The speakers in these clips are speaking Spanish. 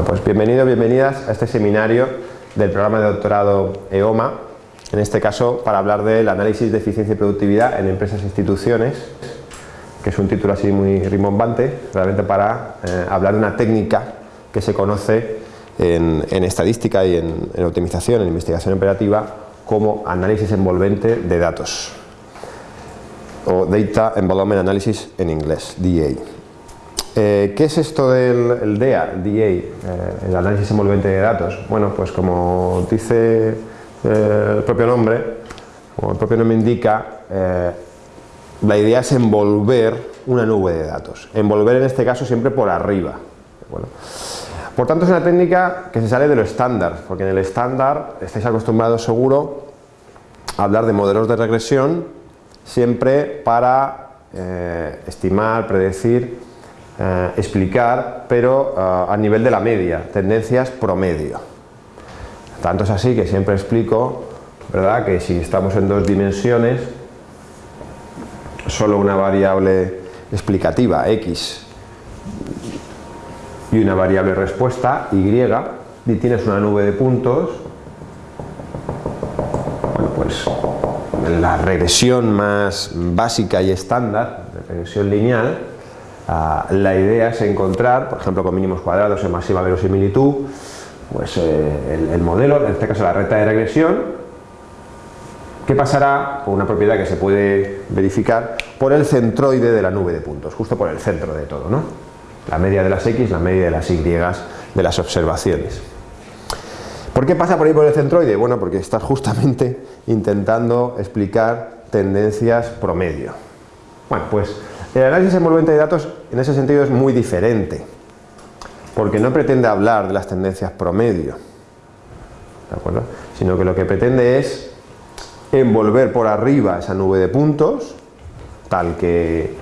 Bueno, pues bienvenidos, bienvenidas a este seminario del programa de doctorado EOMA, en este caso para hablar del análisis de eficiencia y productividad en empresas e instituciones, que es un título así muy rimbombante, realmente para eh, hablar de una técnica que se conoce en, estadística y en, en optimización, en investigación operativa, como análisis envolvente de datos o Data Environment Analysis en inglés, DA. Eh, ¿Qué es esto del el DEA, DA, eh, el análisis envolvente de datos? Bueno, pues como dice eh, el propio nombre, como el propio nombre indica, la idea es envolver una nube de datos. Envolver en este caso siempre por arriba. Por tanto es una técnica que se sale de lo estándar, porque en el estándar estáis acostumbrados seguro a hablar de modelos de regresión siempre para estimar, predecir, eh, explicar, pero eh, a nivel de la media, tendencias promedio. Tanto es así que siempre explico ¿verdad? que si estamos en dos dimensiones, solo una variable explicativa, x, y una variable respuesta, y, y tienes una nube de puntos, bueno pues la regresión más básica y estándar, de regresión lineal, uh, la idea es encontrar, por ejemplo con mínimos cuadrados en masiva verosimilitud, pues eh, el, el, modelo, en este caso la recta de regresión, ¿qué pasará con una propiedad que se puede verificar por el centroide de la nube de puntos, justo por el centro de todo, ¿no? La media de las X, la media de las Y de las observaciones. ¿Por qué pasa por ahí por el centroide? Bueno, porque estás justamente intentando explicar tendencias promedio. Bueno, pues el análisis envolvente de datos en ese sentido es muy diferente, porque no pretende hablar de las tendencias promedio, ¿de acuerdo? Sino que lo que pretende es envolver por arriba esa nube de puntos, tal que,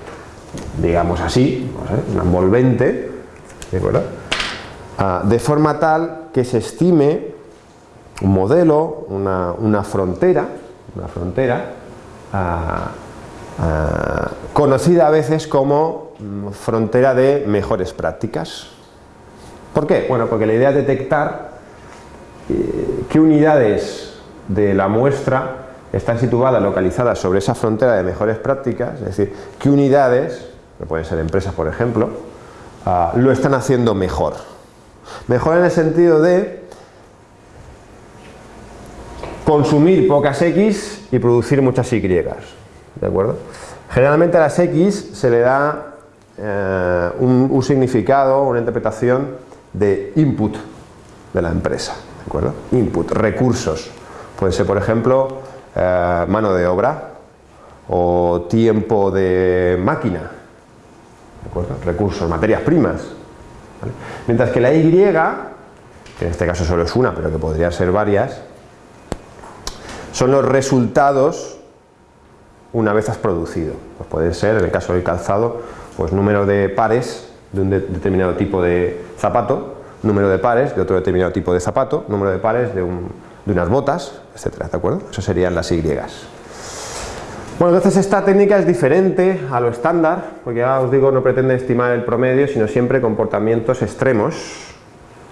digamos así, una envolvente, ¿de acuerdo? Ah, de forma tal que se estime un modelo, una, frontera, una frontera uh, conocida a veces como mm, frontera de mejores prácticas. ¿Por qué? Bueno, porque la idea es detectar eh, qué unidades de la muestra están situadas, localizadas sobre esa frontera de mejores prácticas, es decir, qué unidades, que pueden ser empresas por ejemplo, uh, lo están haciendo mejor. Mejor en el sentido de consumir pocas X y producir muchas Y, ¿de acuerdo? Generalmente a las X se le da eh, un, significado, una interpretación de input de la empresa, ¿de acuerdo? Input, recursos, puede ser por ejemplo eh, mano de obra o tiempo de máquina, ¿de acuerdo? Recursos, materias primas. Mientras que la Y, que en este caso solo es una, pero que podría ser varias, son los resultados una vez has producido. Pues puede ser, en el caso del calzado, pues número de pares de un de determinado tipo de zapato, número de pares de otro determinado tipo de zapato, número de pares de, un, de unas botas, etcétera, ¿de acuerdo? Eso serían las Y. Bueno, entonces esta técnica es diferente a lo estándar, porque ya os digo, no pretende estimar el promedio, sino siempre comportamientos extremos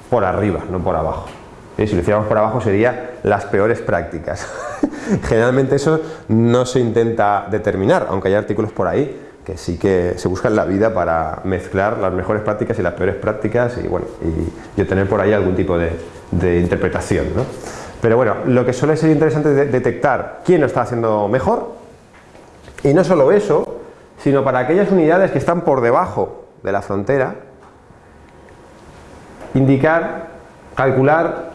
por arriba, no por abajo. Si lo hiciéramos por abajo sería las peores prácticas. Generalmente eso no se intenta determinar, aunque hay artículos por ahí que sí que se buscan la vida para mezclar las mejores prácticas y las peores prácticas y, bueno, y, y obtener por ahí algún tipo de, de interpretación. ¿no? Pero bueno, lo que suele ser interesante es detectar quién lo está haciendo mejor y no solo eso, sino para aquellas unidades que están por debajo de la frontera, indicar, calcular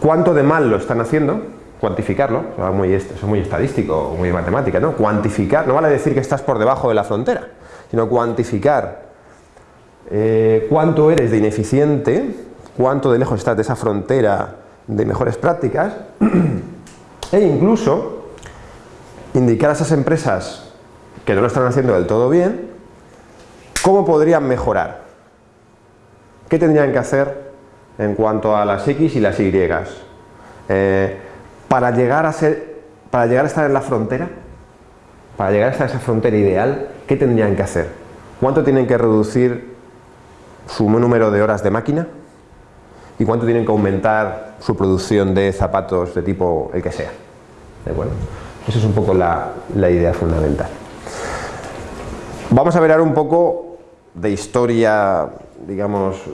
cuánto de mal lo están haciendo, cuantificarlo, eso es muy, estadístico, muy matemática, ¿no? Cuantificar, no vale decir que estás por debajo de la frontera, sino cuantificar eh, cuánto eres de ineficiente, cuánto de lejos estás de esa frontera de mejores prácticas e incluso indicar a esas empresas que no lo están haciendo del todo bien, cómo podrían mejorar, qué tendrían que hacer en cuanto a las X y las Y. Eh, para llegar a ser, para llegar a estar en la frontera, para llegar a estar en esa frontera ideal, ¿qué tendrían que hacer? ¿Cuánto tienen que reducir su número de horas de máquina y cuánto tienen que aumentar su producción de zapatos de tipo el que sea. ¿De? Esa es un poco la, idea fundamental. Vamos a ver ahora un poco de historia, digamos, eh,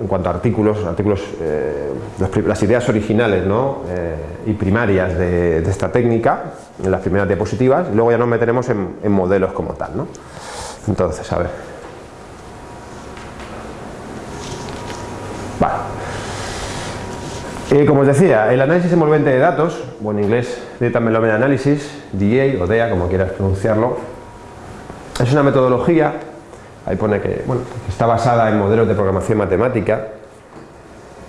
en cuanto a artículos, artículos eh, las ideas originales ¿no? Eh, y primarias de, esta técnica, en las primeras diapositivas, y luego ya nos meteremos en, modelos como tal. ¿no? Entonces, a ver. Vale. Eh, como os decía, el análisis envolvente de datos, o en inglés Data Melomen Analysis, DA o DEA, como quieras pronunciarlo, es una metodología, ahí pone que, bueno, está basada en modelos de programación matemática,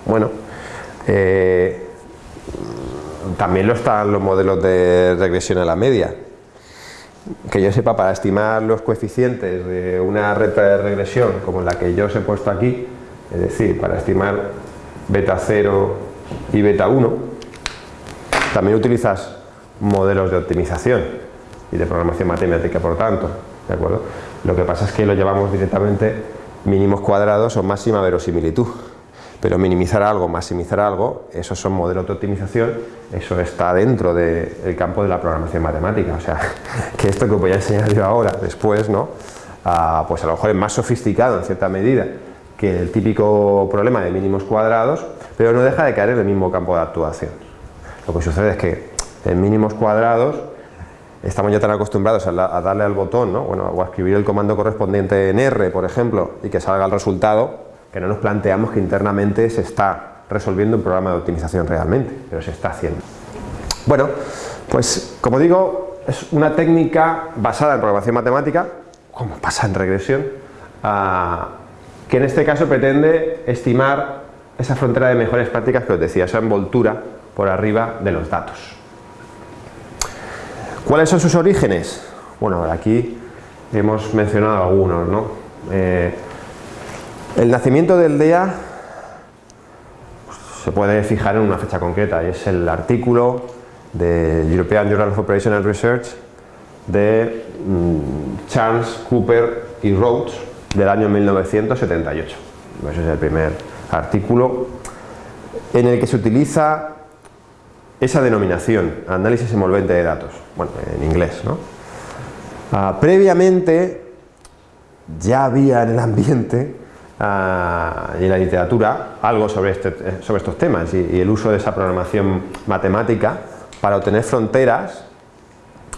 bueno, eh, también lo están los modelos de regresión a la media, que yo sepa, para estimar los coeficientes de una red de regresión como la que yo os he puesto aquí, es decir, para estimar beta 0 y beta 1, también utilizas modelos de optimización y de programación matemática, por tanto, ¿de acuerdo? Lo que pasa es que lo llevamos directamente mínimos cuadrados o máxima verosimilitud pero minimizar algo, maximizar algo, esos son modelos de optimización, eso está dentro del campo de la programación matemática, o sea, que esto que voy a enseñar yo ahora, después, ¿no? Ah, pues a lo mejor es más sofisticado en cierta medida que el típico problema de mínimos cuadrados, pero no deja de caer en el mismo campo de actuación. Lo que sucede es que en mínimos cuadrados estamos ya tan acostumbrados a, darle al botón, ¿no? bueno, o a escribir el comando correspondiente en R, por ejemplo, y que salga el resultado, que no nos planteamos que internamente se está resolviendo un programa de optimización realmente, pero se está haciendo. Bueno, pues como digo, es una técnica basada en programación matemática, como pasa en regresión, ah, que en este caso pretende estimar esa frontera de mejores prácticas que os decía, esa envoltura por arriba de los datos. ¿Cuáles son sus orígenes? Bueno, aquí hemos mencionado algunos, ¿no? Eh, el nacimiento del DEA se puede fijar en una fecha concreta y es el artículo de European Journal of Operational Research de mm, Charles Cooper y Rhodes del año 1978. Ese es el primer artículo en el que se utiliza esa denominación, análisis envolvente de datos, bueno, en inglés. ¿no? Ah, previamente ya había en el ambiente Ah, y en la literatura algo sobre, este, sobre estos temas y, el uso de esa programación matemática para obtener fronteras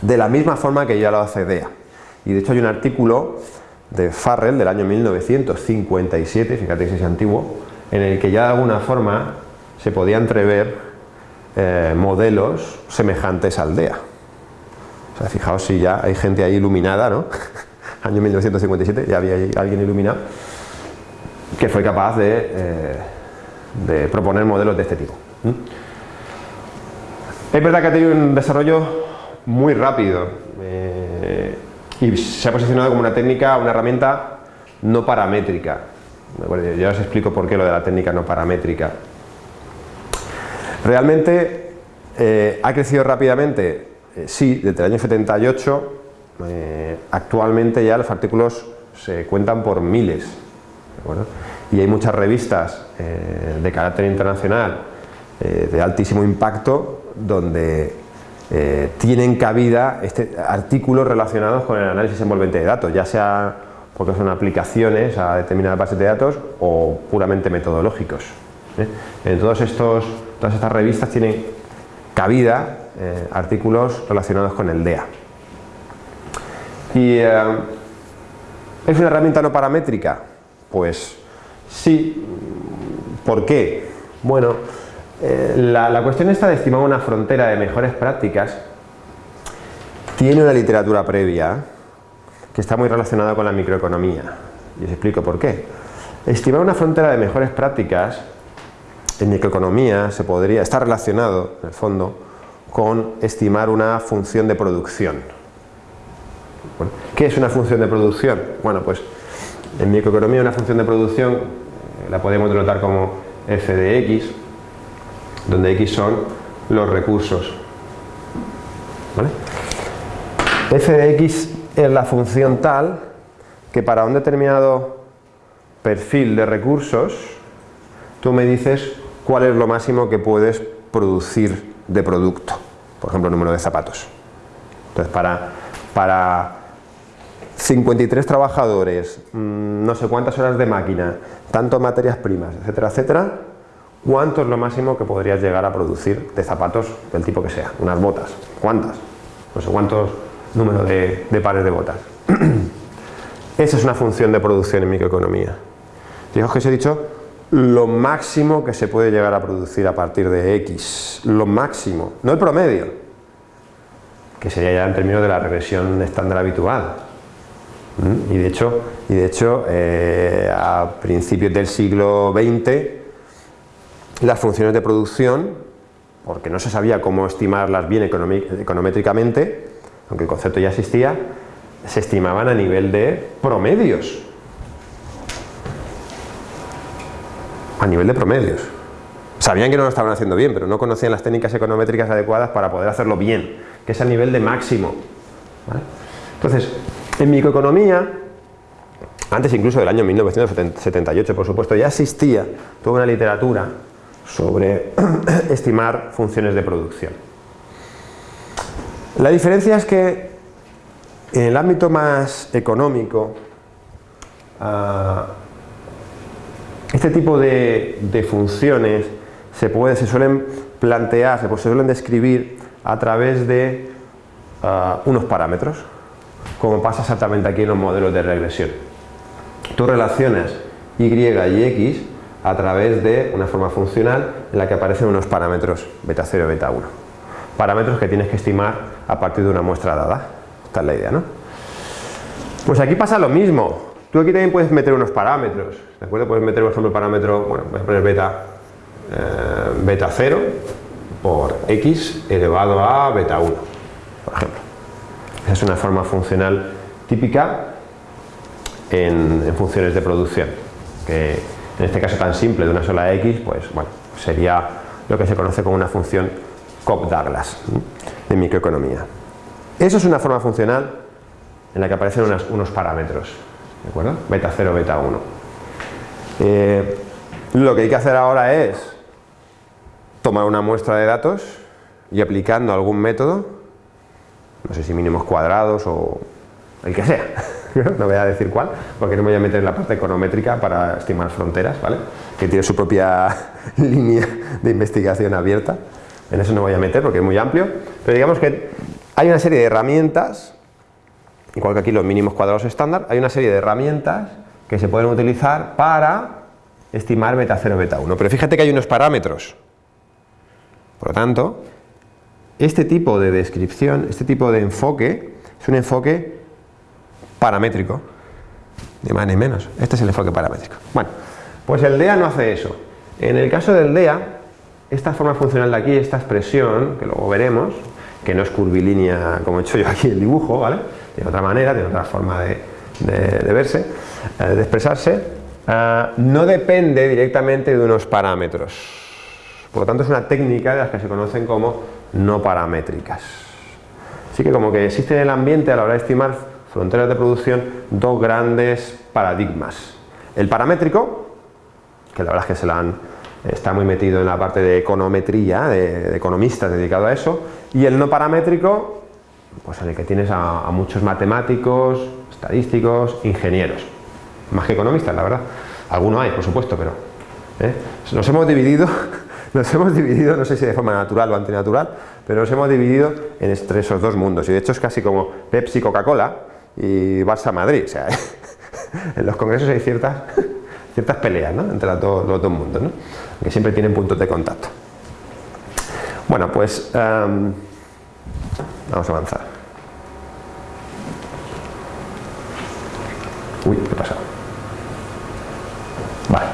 de la misma forma que ya lo hace DEA. Y de hecho hay un artículo de Farrell del año 1957, fíjate que es antiguo, en el que ya de alguna forma se podía entrever eh, modelos semejantes al DEA. O sea, fijaos si ya hay gente ahí iluminada, ¿no? año 1957, ya había alguien iluminado que fue capaz de, eh, proponer modelos de este tipo. Es verdad que ha tenido un desarrollo muy rápido eh, y se ha posicionado como una técnica, una herramienta no paramétrica. Ya os explico por qué lo de la técnica no paramétrica. Realmente eh, ha crecido rápidamente, sí, desde el año 78, actualmente ya los artículos se cuentan por miles. Y hay muchas revistas eh, de carácter internacional eh, de altísimo impacto donde eh, tienen cabida este, artículos relacionados con el análisis envolvente de datos, ya sea porque son aplicaciones a determinadas bases de datos o puramente metodológicos. En todos estos, todas estas revistas tienen cabida artículos relacionados con el DEA. ¿Y es una herramienta no paramétrica? Pues sí. ¿Por qué? Bueno, eh, la, cuestión está de estimar una frontera de mejores prácticas tiene una literatura previa que está muy relacionada con la microeconomía. Y os explico por qué. Estimar una frontera de mejores prácticas en microeconomía se podría, está relacionado, en el fondo, con estimar una función de producción. ¿Qué es una función de producción? Bueno, pues en microeconomía una función de producción eh, la podemos denotar como f de x, donde x son los recursos. f de x es la función tal que para un determinado perfil de recursos, tú me dices cuál es lo máximo que puedes producir de producto, por ejemplo, número de zapatos. Entonces, para, para 53 trabajadores, mm, no sé cuántas horas de máquina, tanto materias primas, etcétera, etcétera, ¿cuánto es lo máximo que podrías llegar a producir de zapatos del tipo que sea? Unas botas, ¿cuántas? No sé cuántos número de, pares de botas. Esa es una función de producción en microeconomía. Fijaos que os he dicho lo máximo que se puede llegar a producir a partir de X, lo máximo, no el promedio, que sería ya en términos de la regresión estándar habitual. ¿Mm? Y de hecho, y de hecho eh, a principios del siglo XX, las funciones de producción, porque no se sabía cómo estimarlas bien econométricamente, aunque el concepto ya existía, se estimaban a nivel de promedios. A nivel de promedios. Sabían que no lo estaban haciendo bien, pero no conocían las técnicas econométricas adecuadas para poder hacerlo bien, que es a nivel de máximo. Entonces, en microeconomía, antes incluso del año 1978, por supuesto, ya existía toda una literatura sobre estimar funciones de producción. La diferencia es que en el ámbito más económico, ah, este tipo de, funciones se, puede, se suelen plantear, se, suelen describir a través de ah, unos parámetros, como pasa exactamente aquí en los modelos de regresión. Tú relacionas y y x a través de una forma funcional en la que aparecen unos parámetros beta 0 y beta 1. Parámetros que tienes que estimar a partir de una muestra dada. Esta es la idea, ¿no? Pues aquí pasa lo mismo. Tú aquí también puedes meter unos parámetros, ¿de acuerdo? Puedes meter, por ejemplo, el parámetro, bueno, voy a poner beta, eh, beta 0 por x elevado a beta 1, por ejemplo. Esa es una forma funcional típica en, funciones de producción, que en este caso tan simple de una sola x, pues bueno, sería lo que se conoce como una función Cobb-Douglas de microeconomía. Eso es una forma funcional en la que aparecen unos parámetros, Beta 0, beta 1. Eh, lo que hay que hacer ahora es tomar una muestra de datos y aplicando algún método, no sé si mínimos cuadrados o el que sea, no voy a decir cuál, porque no me voy a meter en la parte econométrica para estimar fronteras, ¿vale? que tiene su propia línea de investigación abierta, en eso no voy a meter porque es muy amplio, pero digamos que hay una serie de herramientas, igual que aquí los mínimos cuadrados estándar, hay una serie de herramientas que se pueden utilizar para estimar beta 0, beta 1. Pero fíjate que hay unos parámetros. Por lo tanto, este tipo de descripción, este tipo de enfoque, es un enfoque paramétrico, ni más ni menos. Este es el enfoque paramétrico. Bueno, pues el DEA no hace eso. En el caso del DEA, esta forma funcional de aquí, esta expresión, que luego veremos, que no es curvilínea como he hecho yo aquí el dibujo, ¿vale? De otra manera, de otra forma de, verse, eh, de expresarse, eh, no depende directamente de unos parámetros. Por lo tanto, es una técnica de las que se conocen como no paramétricas. Así que como que existe en el ambiente a la hora de estimar fronteras de producción dos grandes paradigmas. El paramétrico, que la verdad es que se la han está muy metido en la parte de econometría, de, economistas dedicado a eso, y el no paramétrico, pues en el que tienes a, muchos matemáticos, estadísticos, ingenieros, más que economistas, la verdad. Algunos hay, por supuesto, pero ¿eh? nos hemos dividido, nos hemos dividido, no sé si de forma natural o antinatural, pero nos hemos dividido en esos dos mundos, y de hecho es casi como Pepsi, Coca-Cola y Barça, Madrid, o sea, en los congresos hay ciertas ciertas peleas entre los dos, mundos, que siempre tienen puntos de contacto. Bueno, pues em, vamos a avanzar. Uy, ¿qué pasa? Vale.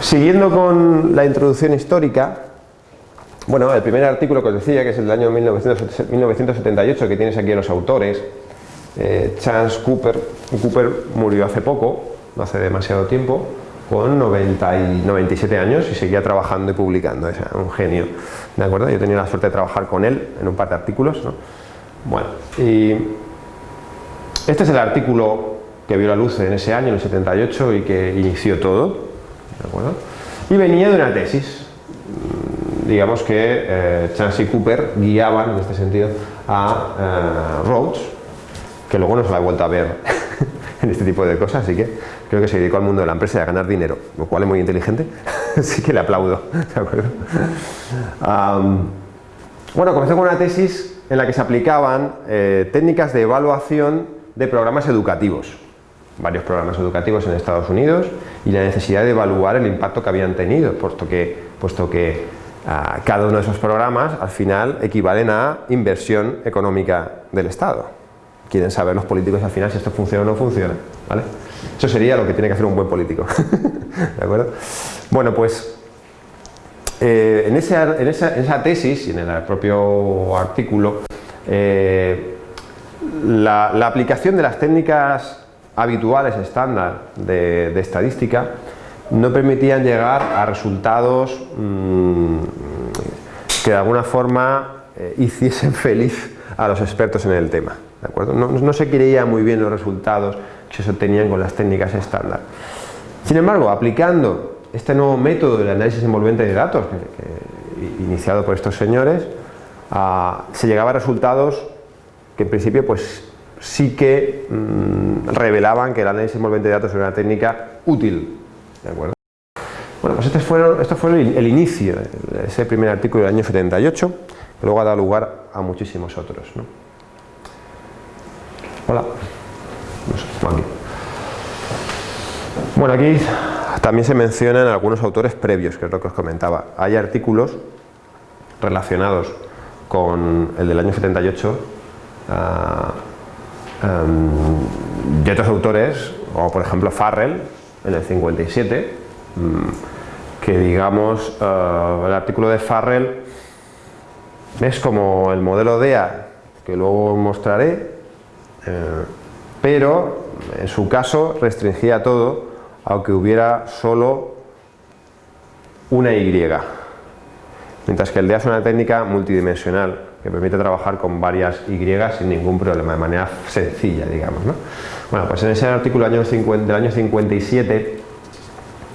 Siguiendo con la introducción histórica, bueno, el primer artículo que os decía, que es el año 1978, que tienes aquí a los autores, eh, Chance Cooper, Cooper murió hace poco, no hace demasiado tiempo, con 90 y 97 años y seguía trabajando y publicando, es un genio, ¿de acuerdo? Yo he tenido la suerte de trabajar con él en un par de artículos, Bueno, y este es el artículo que vio la luz en ese año, en el 78, y que inició todo. Y venía de una tesis. Mm, digamos que eh, Chance y Cooper guiaban, en este sentido, a eh, Rhodes, que luego no se la ha vuelto a ver en este tipo de cosas, así que creo que se dedicó al mundo de la empresa y a ganar dinero, lo cual es muy inteligente, así que le aplaudo. bueno, comenzó con una tesis en la que se aplicaban eh, técnicas de evaluación de programas educativos, varios programas educativos en Estados Unidos y la necesidad de evaluar el impacto que habían tenido, puesto que, puesto que ah, cada uno de esos programas al final equivalen a inversión económica del Estado. Quieren saber los políticos al final si esto funciona o no funciona. ¿vale? Eso sería lo que tiene que hacer un buen político. ¿De acuerdo? Bueno, pues eh, en, esa, tesis y en el propio artículo, eh, la, aplicación de las técnicas habituales estándar de, estadística no permitían llegar a resultados mm, que de alguna forma eh, hiciesen feliz a los expertos en el tema. ¿De acuerdo? No, no, se creía muy bien los resultados que se obtenían con las técnicas estándar. Sin embargo, aplicando este nuevo método del análisis envolvente de datos, iniciado por estos señores, ah, se llegaba a resultados que en principio pues sí que mm, revelaban que el análisis envolvente de datos era una técnica útil. ¿de acuerdo? Bueno, pues este fue, esto fue el, inicio, ese primer artículo del año 78, que luego ha dado lugar a muchísimos otros. Hola. Bueno, aquí también se mencionan algunos autores previos, que es lo que os comentaba. Hay artículos relacionados con el del año 78 Em, de otros autores, como por ejemplo Farrell, en el 57, mm, que digamos, eh, el artículo de Farrell es como el modelo DEA, que luego mostraré, pero en su caso restringía todo, aunque hubiera solo una Y, mientras que el DEA es una técnica multidimensional, que permite trabajar con varias Y sin ningún problema, de manera sencilla, digamos. Bueno, pues en ese artículo del año, 57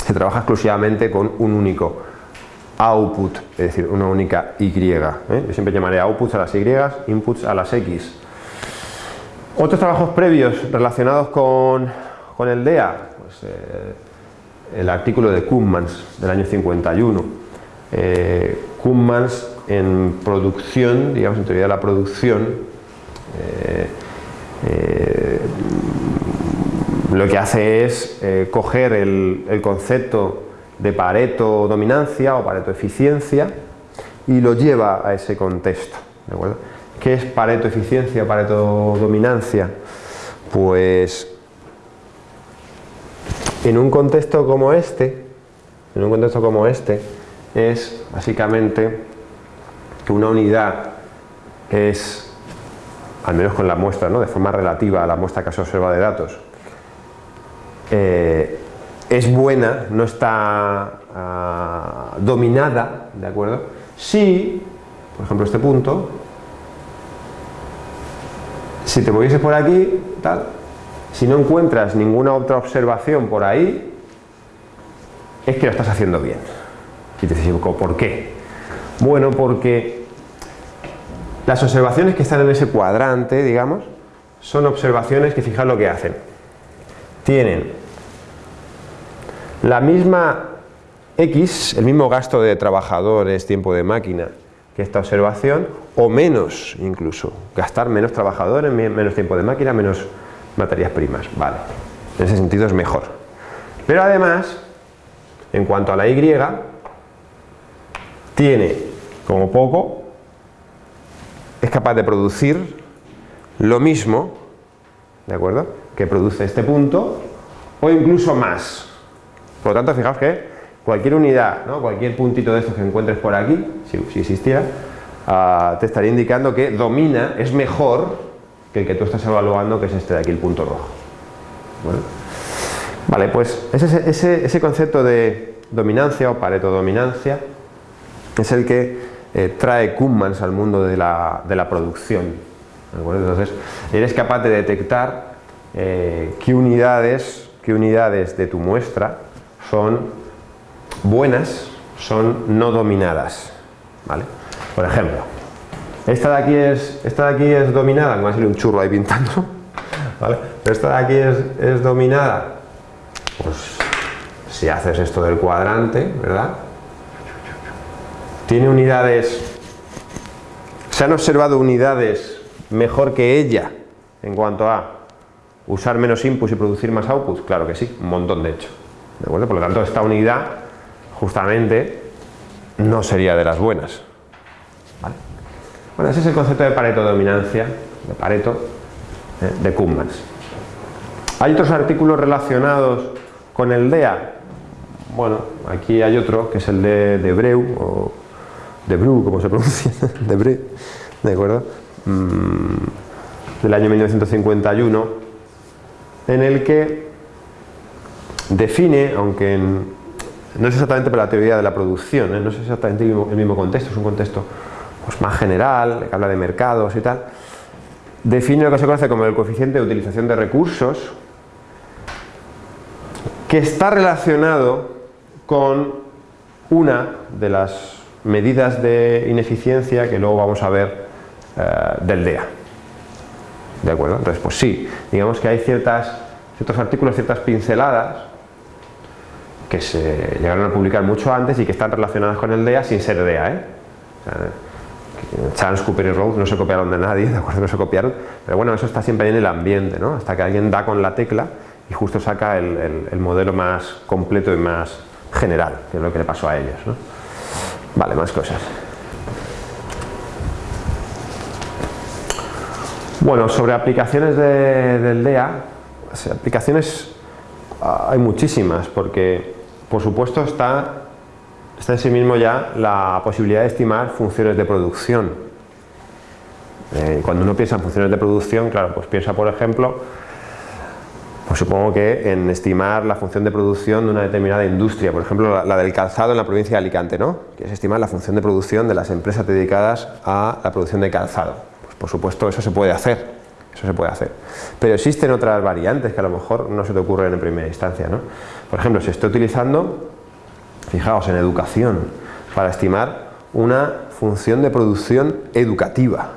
se trabaja exclusivamente con un único output, es decir, una única Y. ¿eh? Yo siempre llamaré outputs a las Y, inputs a las X. Otros trabajos previos relacionados con, el DEA, pues, eh, el artículo de Kummans del año 51. Eh, en producción, digamos en teoría de la producción, eh, eh, lo que hace es coger el, concepto de Pareto dominancia o Pareto eficiencia y lo lleva a ese contexto. ¿de acuerdo? ¿Qué es Pareto eficiencia, Pareto dominancia? Pues en un contexto como este, en un contexto como este, es básicamente que una unidad es, al menos con la muestra, ¿no? de forma relativa a la muestra que se observa de datos, eh, es buena, no está ah, dominada, ¿de acuerdo? Si, por ejemplo, este punto, si te movieses por aquí, tal, si no encuentras ninguna otra observación por ahí, es que lo estás haciendo bien. Y te ¿por qué? Bueno, porque las observaciones que están en ese cuadrante, digamos, son observaciones que fijan lo que hacen. Tienen la misma X, el mismo gasto de trabajadores, tiempo de máquina, que esta observación, o menos incluso, gastar menos trabajadores, menos tiempo de máquina, menos materias primas, vale, en ese sentido es mejor. Pero además, en cuanto a la Y, tiene como poco, es capaz de producir lo mismo, ¿de acuerdo?, que produce este punto, o incluso más. Por lo tanto, fijaos que cualquier unidad, cualquier puntito de estos que encuentres por aquí, si, existiera, ah, te estaría indicando que domina, es mejor que el que tú estás evaluando, que es este de aquí, el punto rojo. Vale, pues ese, ese concepto de dominancia o pareto dominancia es el que eh, trae Kummans al mundo de la, producción. Entonces, eres capaz de detectar eh, qué, unidades, qué unidades de tu muestra son buenas, son no dominadas. ¿vale? Por ejemplo, esta de aquí es, esta de aquí es dominada, me va a salir un churro ahí pintando, ¿vale? pero esta de aquí es, dominada, pues si haces esto del cuadrante, ¿verdad? Tiene unidades, se han observado unidades mejor que ella en cuanto a usar menos inputs y producir más outputs, claro que sí, un montón de hecho. ¿De acuerdo? Por lo tanto, esta unidad justamente no sería de las buenas. Bueno, ese es el concepto de Pareto dominancia, de Pareto, ¿eh? de Kuhlmann. Hay otros artículos relacionados con el DEA. Bueno, aquí hay otro que es el de, de Breu, o de Bru, como se pronuncia, de Bre, ¿de acuerdo? Mm, del año 1951, en el que define, aunque no es exactamente para la teoría de la producción, ¿eh? no es exactamente el mismo, contexto, es un contexto pues, más general, que habla de mercados y tal, define lo que se conoce como el coeficiente de utilización de recursos, que está relacionado con una de las medidas de ineficiencia que luego vamos a ver eh, del DEA. ¿De acuerdo? Entonces, pues sí, digamos que hay ciertas, ciertos artículos, ciertas pinceladas que se llegaron a publicar mucho antes y que están relacionadas con el DEA sin ser DEA. ¿eh? Charles, Cooper y Rhodes no se copiaron de nadie, ¿de acuerdo? No se copiaron, pero bueno, eso está siempre en el ambiente, ¿no? Hasta que alguien da con la tecla y justo saca el, el modelo más completo y más general, que es lo que le pasó a ellos, ¿no? Vale, más cosas. Bueno, sobre aplicaciones del DEA, aplicaciones ah, hay muchísimas, porque por supuesto está, está en sí mismo ya la posibilidad de estimar funciones de producción. Eh, cuando uno piensa en funciones de producción, claro, pues piensa por ejemplo pues supongo que en estimar la función de producción de una determinada industria, por ejemplo la, del calzado en la provincia de Alicante, ¿no? que es estimar la función de producción de las empresas dedicadas a la producción de calzado. Pues por supuesto eso se puede hacer, eso se puede hacer. Pero existen otras variantes que a lo mejor no se te ocurren en primera instancia. ¿no? Por ejemplo, se está utilizando, fijaos, en educación, para estimar una función de producción educativa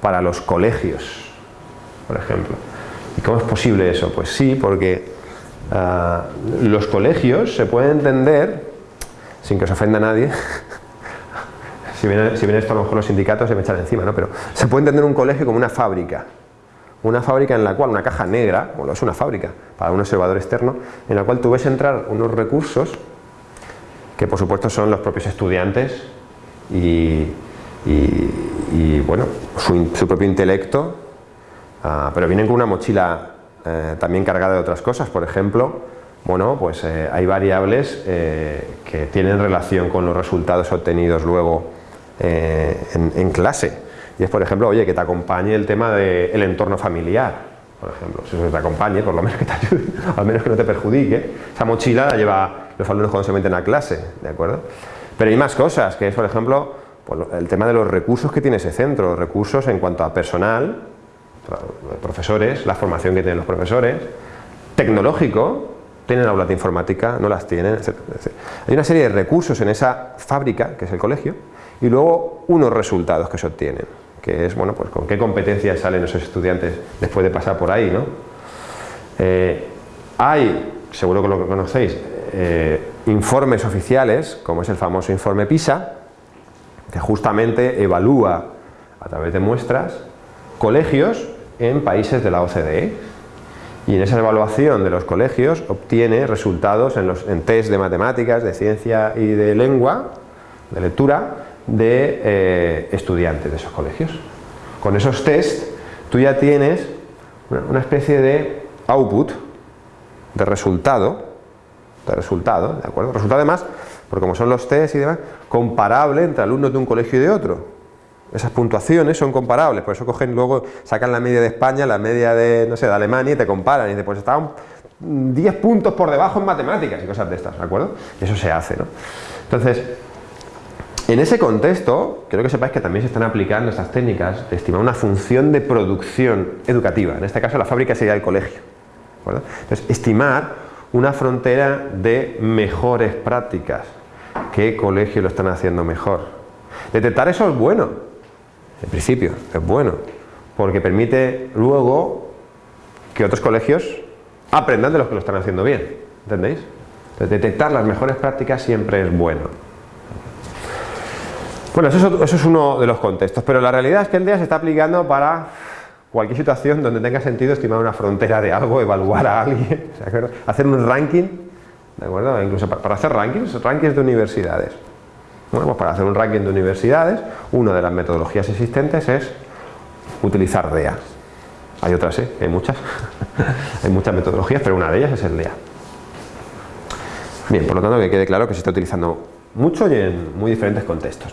para los colegios, por ejemplo. ¿Y cómo es posible eso? Pues sí, porque ah, los colegios se pueden entender, sin que os ofenda nadie, si, viene, esto a lo mejor los sindicatos se me echan encima, ¿no? pero se puede entender un colegio como una fábrica, una fábrica en la cual, una caja negra, bueno, es una fábrica para un observador externo, en la cual tú ves entrar unos recursos que por supuesto son los propios estudiantes y, bueno, su propio intelecto Ah, pero vienen con una mochila eh, también cargada de otras cosas, por ejemplo, bueno, pues eh, hay variables eh, que tienen relación con los resultados obtenidos luego en, clase. Y es, por ejemplo, oye, que te acompañe el tema del entorno familiar, por ejemplo, si eso te acompañe, por lo menos que te ayude, al menos que no te perjudique. Esa mochila la lleva los alumnos cuando se meten a clase, ¿de acuerdo? Pero hay más cosas, que es, por ejemplo, pues, el tema de los recursos que tiene ese centro, recursos en cuanto a personal, profesores, la formación que tienen los profesores, tecnológico, tienen aulas de informática, no las tienen, etc. Hay una serie de recursos en esa fábrica, que es el colegio, y luego unos resultados que se obtienen, que es, bueno, pues con qué competencias salen esos estudiantes después de pasar por ahí, ¿no? Eh, hay, seguro que lo conocéis, eh, informes oficiales, como es el famoso informe PISA, que justamente evalúa a través de muestras colegios en países de la OCDE y en esa evaluación de los colegios obtiene resultados en, los, en test de matemáticas, de ciencia y de lengua, de lectura, de eh, estudiantes de esos colegios. Con esos test tú ya tienes una especie de output, de resultado, de resultado, ¿de acuerdo? Resultado además, porque como son los test y demás, comparable entre alumnos de un colegio y de otro. Esas puntuaciones son comparables, por eso cogen luego, sacan la media de España, la media de, no sé, de Alemania y te comparan y dicen, pues estaban 10 puntos por debajo en matemáticas y cosas de estas, ¿de acuerdo? Eso se hace, ¿no? Entonces, En ese contexto, quiero que sepáis que también se están aplicando estas técnicas de estimar una función de producción educativa, en este caso la fábrica sería el colegio. Entonces, estimar una frontera de mejores prácticas, qué colegio lo están haciendo mejor. Detectar eso es bueno, en principio, es bueno, porque permite luego que otros colegios aprendan de los que lo están haciendo bien, ¿entendéis? Detectar las mejores prácticas siempre es bueno. Bueno, eso es, uno de los contextos, pero la realidad es que el DEA se está aplicando para cualquier situación donde tenga sentido estimar una frontera de algo, evaluar a alguien, hacer un ranking, ¿de acuerdo? Incluso para, hacer rankings, rankings de universidades. Bueno, pues para hacer un ranking de universidades, una de las metodologías existentes es utilizar DEA. Hay otras, ¿eh? hay muchas, hay muchas metodologías, pero una de ellas es el DEA. Bien, por lo tanto que quede claro que se está utilizando mucho y en muy diferentes contextos.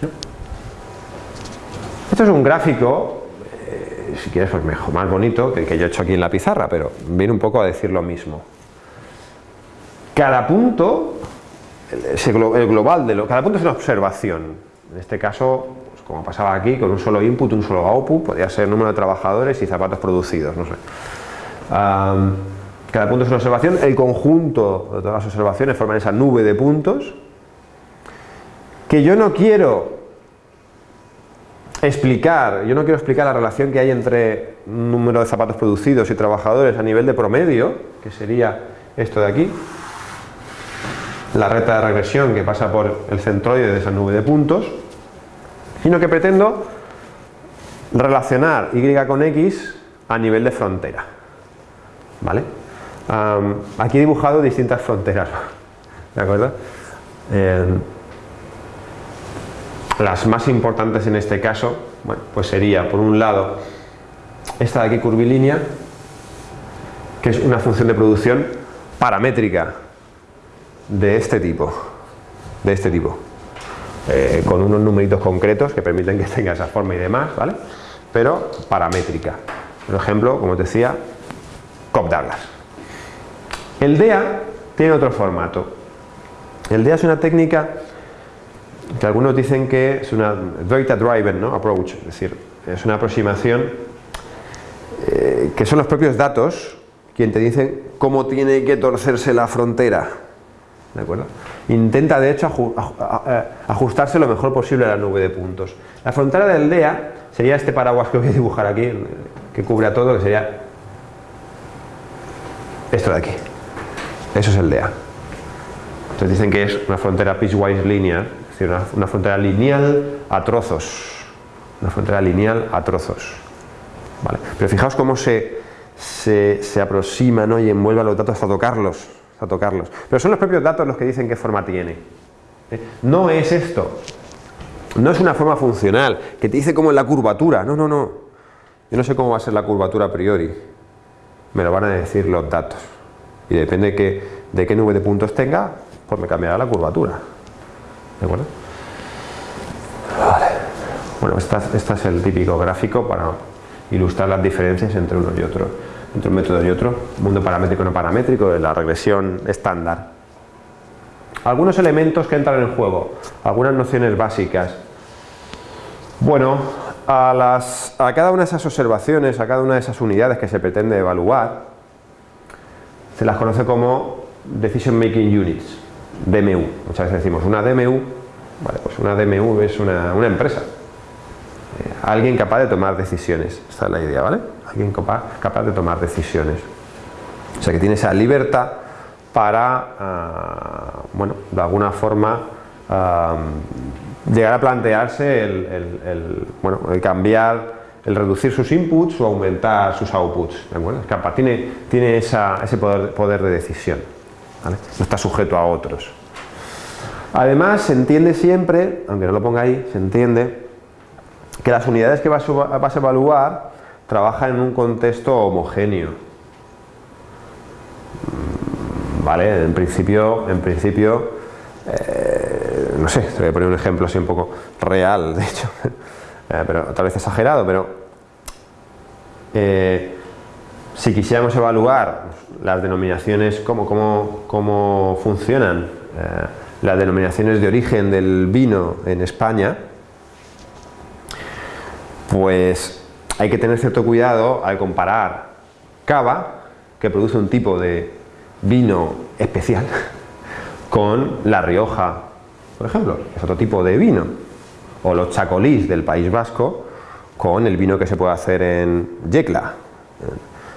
Esto es un gráfico, eh, si quieres pues mejor, más bonito que el que yo he hecho aquí en la pizarra, pero viene un poco a decir lo mismo. Cada punto, el global de lo, cada punto es una observación. En este caso, pues como pasaba aquí, con un solo input, un solo output, podría ser número de trabajadores y zapatos producidos, no sé. cada punto es una observación, el conjunto de todas las observaciones forman esa nube de puntos que yo no quiero explicar, yo no quiero explicar la relación que hay entre número de zapatos producidos y trabajadores a nivel de promedio, que sería esto de aquí, la recta de regresión que pasa por el centroide de esa nube de puntos, sino que pretendo relacionar Y con X a nivel de frontera. ¿Vale? aquí he dibujado distintas fronteras, ¿de acuerdo? Las más importantes en este caso, bueno, pues sería por un lado esta de aquí curvilínea, que es una función de producción paramétrica de este tipo, de este tipo, eh, con unos numeritos concretos que permiten que tenga esa forma y demás, ¿vale? Pero paramétrica. Por ejemplo, como os decía, Cobb Douglas. El DEA tiene otro formato. El DEA es una técnica que algunos dicen que es una data driven approach, es decir, es una aproximación eh, que son los propios datos quien te dicen cómo tiene que torcerse la frontera. ¿De acuerdo? Intenta de hecho ajustarse lo mejor posible a la nube de puntos. La frontera del DEA sería este paraguas que voy a dibujar aquí, que cubre a todo, que sería esto de aquí. Eso es el DEA. Entonces dicen que es una frontera piecewise linear, una, frontera lineal a trozos. Una frontera lineal a trozos. Pero fijaos cómo se, se, aproxima y envuelve los datos hasta tocarlos, hasta tocarlos. Pero son los propios datos los que dicen qué forma tiene. ¿eh? No es esto. No es una forma funcional, que te dice cómo es la curvatura. No, no, no. Yo no sé cómo va a ser la curvatura a priori. Me lo van a decir los datos. Y depende de qué, de qué nube de puntos tenga, pues me cambiará la curvatura. ¿De acuerdo? Vale. Bueno, este es el típico gráfico para ilustrar las diferencias entre uno y otro, entre un método y otro, mundo paramétrico no paramétrico, de la regresión estándar. Algunos elementos que entran en juego, algunas nociones básicas. Bueno, a, las, a cada una de esas observaciones, a cada una de esas unidades que se pretende evaluar, se las conoce como Decision Making Units. DMU. Muchas veces decimos una DMU, vale, pues una DMU es una, empresa. Eh, alguien capaz de tomar decisiones, esta es la idea, ¿vale? Alguien capaz, capaz de tomar decisiones. O sea que tiene esa libertad para, ah, bueno, de alguna forma ah, llegar a plantearse el, bueno, el cambiar, el reducir sus inputs o aumentar sus outputs, ¿de acuerdo? capaz, tiene, tiene ese poder, poder de decisión no está sujeto a otros. Además, se entiende siempre, aunque no lo ponga ahí, se entiende que las unidades que vas a evaluar trabajan en un contexto homogéneo. Mm, vale, en principio, en principio eh, no sé, te voy a poner un ejemplo así un poco real, de hecho, eh, pero tal vez exagerado, pero eh, si quisiéramos evaluar las denominaciones, cómo, cómo, cómo funcionan eh, las denominaciones de origen del vino en España, pues hay que tener cierto cuidado al comparar cava, que produce un tipo de vino especial, con La Rioja, por ejemplo, es otro tipo de vino, o los chacolís del País Vasco, con el vino que se puede hacer en Yecla.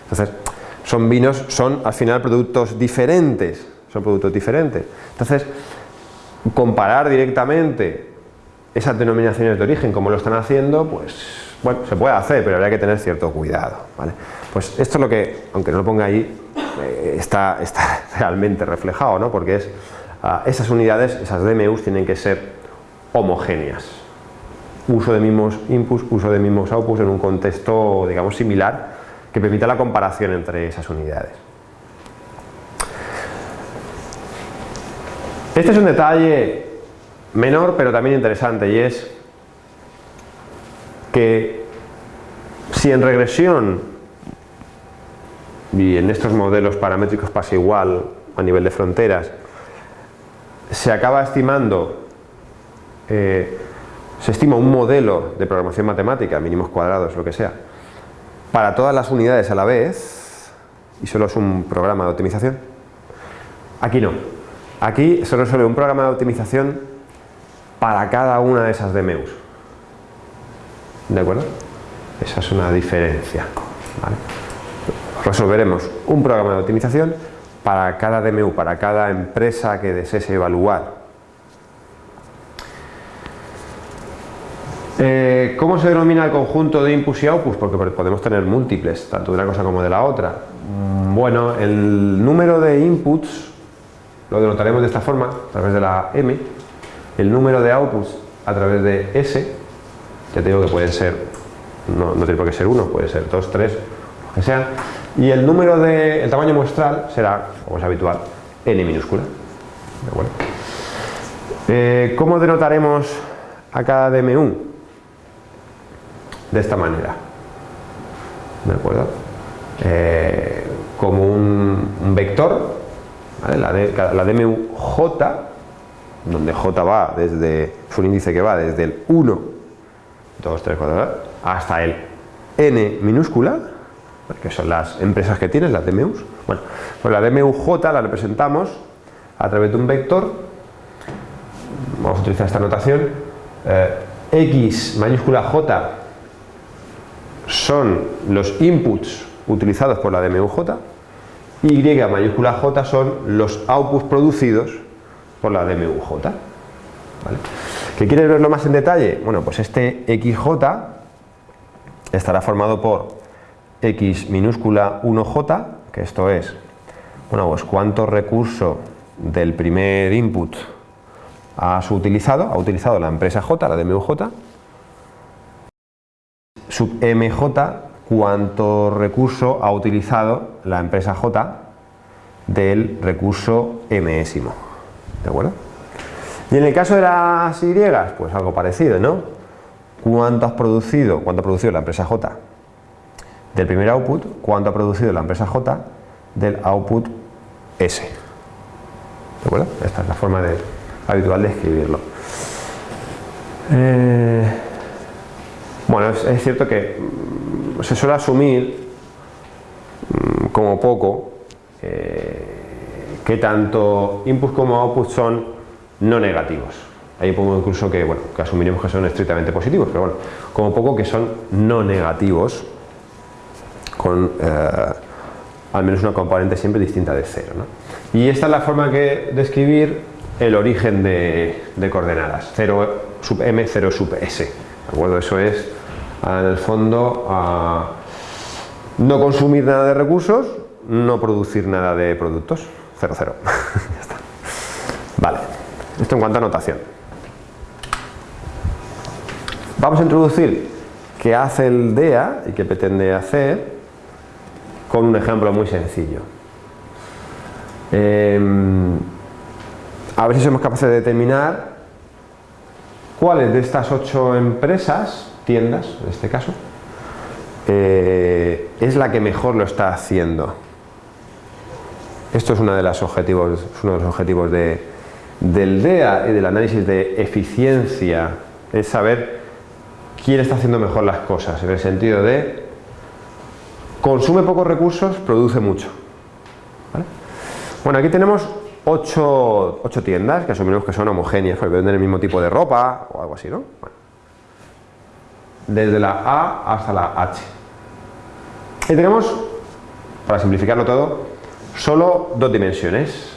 Entonces, son vinos, son al final productos diferentes, son productos diferentes. Entonces, comparar directamente esas denominaciones de origen, como lo están haciendo, pues, bueno, se puede hacer, pero habría que tener cierto cuidado, ¿vale? Pues esto es lo que, aunque no lo ponga ahí, eh, está, está, realmente reflejado, ¿no? Porque es, ah, esas unidades, esas DMUs tienen que ser homogéneas. Uso de mismos inputs, uso de mismos outputs en un contexto, digamos, similar, que permita la comparación entre esas unidades. Este es un detalle menor pero también interesante y es que si en regresión y en estos modelos paramétricos pasa igual a nivel de fronteras se acaba estimando eh, se estima un modelo de programación matemática, mínimos cuadrados, lo que sea, para todas las unidades a la vez y solo es un programa de optimización. Aquí no. Aquí solo es un programa de optimización para cada una de esas DMUs. ¿De acuerdo? Esa es una diferencia. Resolveremos un programa de optimización para cada DMU, para cada empresa que desees evaluar Eh, ¿Cómo se denomina el conjunto de inputs y outputs? Porque podemos tener múltiples, tanto de una cosa como de la otra. Mm, bueno, el número de inputs lo denotaremos de esta forma, a través de la M, el número de outputs a través de S, ya te digo que pueden ser, no, tiene por qué ser uno, puede ser dos, tres, lo que sea, y el número de, el tamaño muestral será, como es habitual, N minúscula. Eh, ¿Cómo denotaremos a cada DMU? De esta manera. ¿De acuerdo? Eh, como un, vector, la, la DMU donde J va desde, es un índice que va desde el 1, 2, 3, 4, hasta el N minúscula, que son las empresas que tienes, las DMUs. Bueno, pues la DMUJ la representamos a través de un vector, vamos a utilizar esta notación, eh, X mayúscula J son los inputs utilizados por la DMUJ y mayúscula J son los outputs producidos por la DMUJ. ¿Vale? ¿Qué quieres verlo más en detalle? Bueno, pues este XJ estará formado por X minúscula 1J, que esto es, bueno, pues cuánto recurso del primer input ha utilizado, ha utilizado la empresa J, la DMUJ, sub mj cuánto recurso ha utilizado la empresa J del recurso mésimo. ¿De acuerdo? Y en el caso de las Y, pues algo parecido, ¿no? ¿Cuánto has producido, cuánto ha producido la empresa J del primer output? ¿Cuánto ha producido la empresa J del output S? ¿De acuerdo? Esta es la forma habitual de escribirlo. Eh, bueno, es, cierto que mm, se suele asumir mm, como poco eh, que tanto inputs como outputs son no negativos. Ahí pongo incluso que, bueno, que asumiremos que son estrictamente positivos, pero bueno, como poco que son no negativos con eh, al menos una componente siempre distinta de cero. Y esta es la forma que de escribir el origen de, de coordenadas, 0 sub m, 0 sub s. ¿De acuerdo? Eso es en el fondo a no consumir nada de recursos, no producir nada de productos, 0, 0. ya está. Vale, esto en cuanto a notación. Vamos a introducir qué hace el DEA y qué pretende hacer con un ejemplo muy sencillo. Em, a ver si somos capaces de determinar cuáles de estas ocho empresas tiendas, en este caso, eh, es la que mejor lo está haciendo. Esto es uno de los objetivos, uno de, los objetivos de, del DEA y del análisis de eficiencia es saber quién está haciendo mejor las cosas, en el sentido de consume pocos recursos, produce mucho. Bueno, aquí tenemos ocho, tiendas que asumimos que son homogéneas, porque venden el mismo tipo de ropa o algo así, ¿no? Desde la A hasta la H. Y tenemos, para simplificarlo todo, solo dos dimensiones,